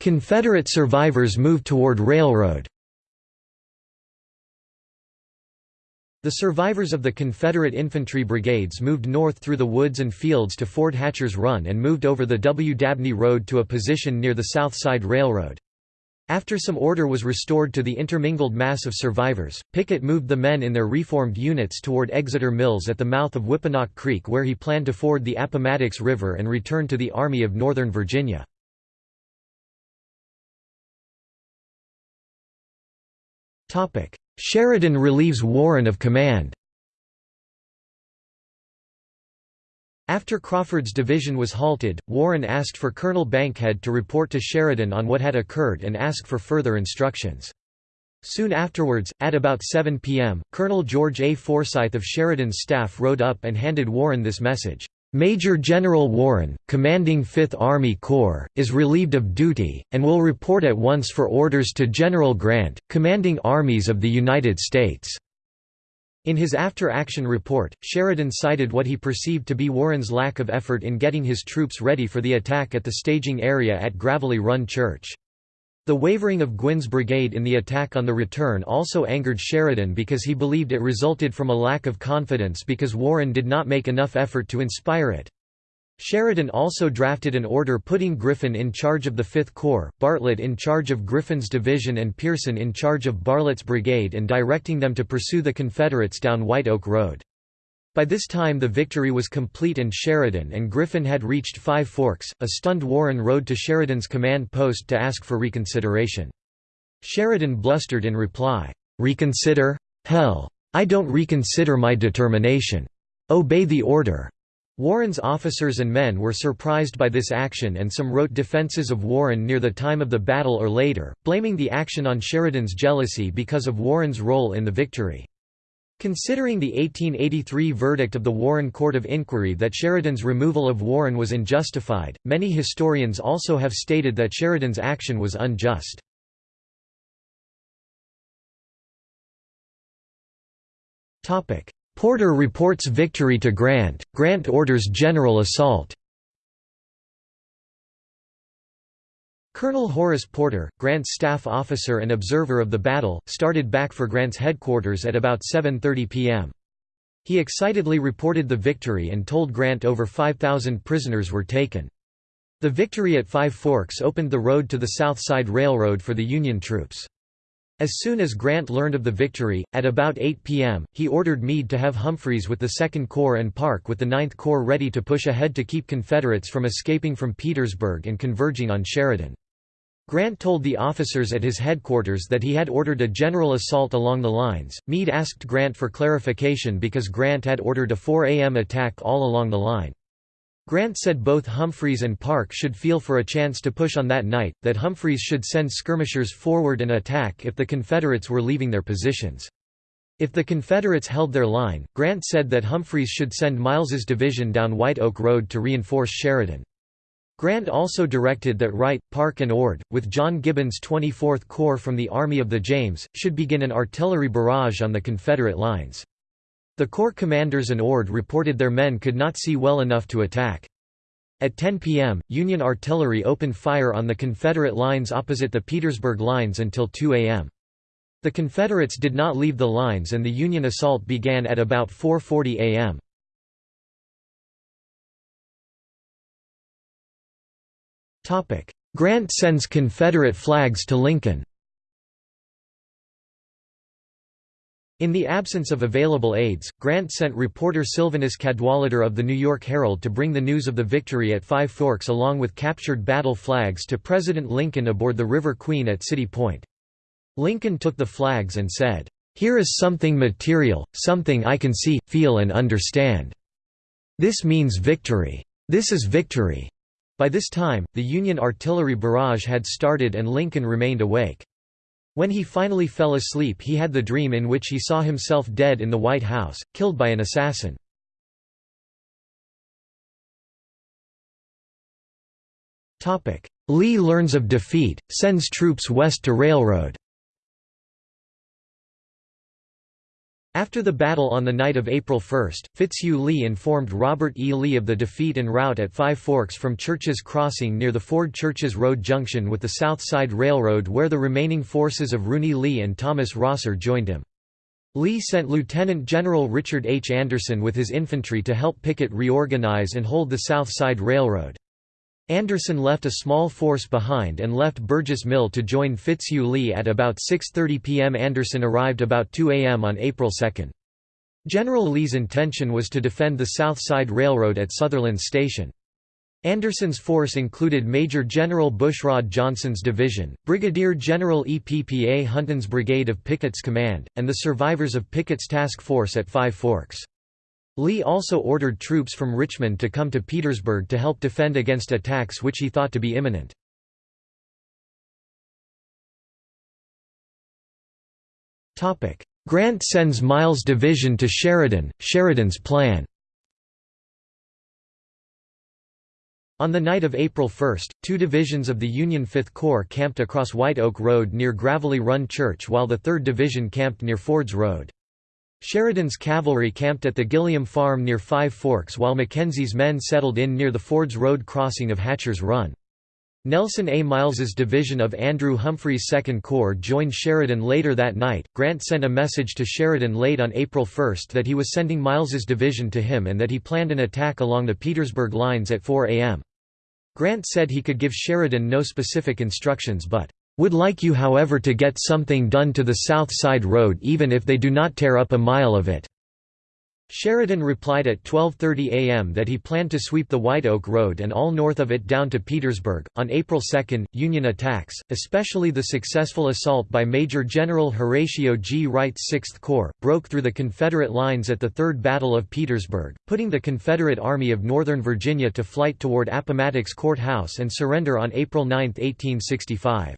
Confederate survivors moved toward railroad The survivors of the Confederate infantry brigades moved north through the woods and fields to Ford Hatcher's Run and moved over the W. Dabney Road to a position near the South Side Railroad. After some order was restored to the intermingled mass of survivors, Pickett moved the men in their reformed units toward Exeter Mills at the mouth of Whipponock Creek where he planned to ford the Appomattox River and return to the Army of Northern Virginia. Sheridan relieves Warren of command After Crawford's division was halted, Warren asked for Colonel Bankhead to report to Sheridan on what had occurred and ask for further instructions. Soon afterwards, at about 7 p.m., Colonel George A. Forsyth of Sheridan's staff rode up and handed Warren this message. Major General Warren, commanding 5th Army Corps, is relieved of duty, and will report at once for orders to General Grant, commanding armies of the United States. In his after-action report, Sheridan cited what he perceived to be Warren's lack of effort in getting his troops ready for the attack at the staging area at Gravelly Run Church. The wavering of Gwyn's brigade in the attack on the return also angered Sheridan because he believed it resulted from a lack of confidence because Warren did not make enough effort to inspire it. Sheridan also drafted an order putting Griffin in charge of the Fifth Corps, Bartlett in charge of Griffin's division and Pearson in charge of Bartlett's brigade and directing them to pursue the Confederates down White Oak Road. By this time the victory was complete and Sheridan and Griffin had reached Five Forks. A stunned Warren rode to Sheridan's command post to ask for reconsideration. Sheridan blustered in reply, "'Reconsider? Hell! I don't reconsider my determination. Obey the order. Warren's officers and men were surprised by this action and some wrote defenses of Warren near the time of the battle or later, blaming the action on Sheridan's jealousy because of Warren's role in the victory. Considering the 1883 verdict of the Warren Court of Inquiry that Sheridan's removal of Warren was unjustified, many historians also have stated that Sheridan's action was unjust. Porter reports victory to Grant, Grant orders general assault Colonel Horace Porter, Grant's staff officer and observer of the battle, started back for Grant's headquarters at about 7.30 p.m. He excitedly reported the victory and told Grant over 5,000 prisoners were taken. The victory at Five Forks opened the road to the South Side Railroad for the Union troops. As soon as Grant learned of the victory, at about 8 p.m., he ordered Meade to have Humphreys with the Second Corps and Parke with the Ninth Corps ready to push ahead to keep Confederates from escaping from Petersburg and converging on Sheridan. Grant told the officers at his headquarters that he had ordered a general assault along the lines. Meade asked Grant for clarification because Grant had ordered a 4 a.m. attack all along the line. Grant said both Humphreys and Parke should feel for a chance to push on that night, that Humphreys should send skirmishers forward and attack if the Confederates were leaving their positions. If the Confederates held their line, Grant said that Humphreys should send Miles's division down White Oak Road to reinforce Sheridan. Grant also directed that Wright, Parke and Ord, with John Gibbon's 24th Corps from the Army of the James, should begin an artillery barrage on the Confederate lines. The Corps commanders and Ord reported their men could not see well enough to attack. At 10 p.m., Union artillery opened fire on the Confederate lines opposite the Petersburg lines until 2 a.m. The Confederates did not leave the lines and the Union assault began at about 4.40 a.m. Grant sends Confederate flags to Lincoln In the absence of available aides, Grant sent reporter Sylvanus Cadwallader of the New York Herald to bring the news of the victory at Five Forks along with captured battle flags to President Lincoln aboard the River Queen at City Point. Lincoln took the flags and said, "'Here is something material, something I can see, feel and understand. This means victory. This is victory." By this time, the Union artillery barrage had started and Lincoln remained awake. When he finally fell asleep he had the dream in which he saw himself dead in the White House, killed by an assassin. Lee learns of defeat, sends troops west to railroad After the battle on the night of April 1, Fitzhugh Lee informed Robert E. Lee of the defeat and rout at Five Forks from Churches Crossing near the Ford Churches Road junction with the South Side Railroad where the remaining forces of Rooney Lee and Thomas Rosser joined him. Lee sent Lieutenant General Richard H. Anderson with his infantry to help Pickett reorganize and hold the South Side Railroad. Anderson left a small force behind and left Burgess Mill to join Fitzhugh Lee at about 6.30 p.m. Anderson arrived about 2 a.m. on April 2. General Lee's intention was to defend the South Side Railroad at Sutherland Station. Anderson's force included Major General Bushrod Johnson's division, Brigadier General Eppa Hunton's brigade of Pickett's command, and the survivors of Pickett's task force at Five Forks. Lee also ordered troops from Richmond to come to Petersburg to help defend against attacks which he thought to be imminent. Grant sends Miles' division to Sheridan, Sheridan's plan On the night of April 1, two divisions of the Union Fifth Corps camped across White Oak Road near Gravelly Run Church while the 3rd Division camped near Ford's Road. Sheridan's cavalry camped at the Gilliam Farm near Five Forks while Mackenzie's men settled in near the Ford's Road crossing of Hatcher's Run. Nelson A. Miles's division of Andrew Humphreys' Second Corps joined Sheridan later that night. Grant sent a message to Sheridan late on April 1 that he was sending Miles's division to him and that he planned an attack along the Petersburg lines at 4 a.m. Grant said he could give Sheridan no specific instructions but would like you however to get something done to the South Side Road even if they do not tear up a mile of it." Sheridan replied at 12.30 am that he planned to sweep the White Oak Road and all north of it down to Petersburg. On April 2, Union attacks, especially the successful assault by Major General Horatio G. Wright's 6th Corps, broke through the Confederate lines at the Third Battle of Petersburg, putting the Confederate Army of Northern Virginia to flight toward Appomattox Court House and surrender on April 9, 1865.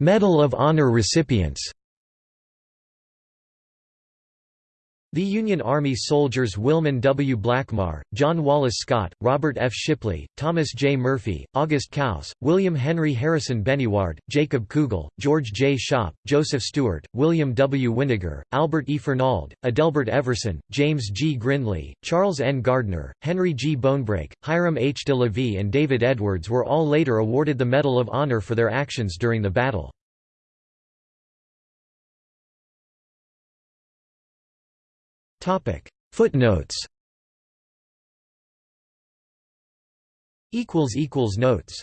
Medal of Honor recipients The Union Army soldiers Wilmon W. Blackmar, John Wallace Scott, Robert F. Shipley, Thomas J. Murphy, August Kaus, William Henry Harrison Benyaurd, Jacob Koogle, George J. Shopp, Joseph Stewart, William W. Winegar, Albert E. Fernald, Adelbert Everson, James G. Grindlay, Charles N. Gardner, Henry G. Bonebrake, Hiram H. de la and David Edwards were all later awarded the Medal of Honor for their actions during the battle. Topic. Footnotes. Equals equals notes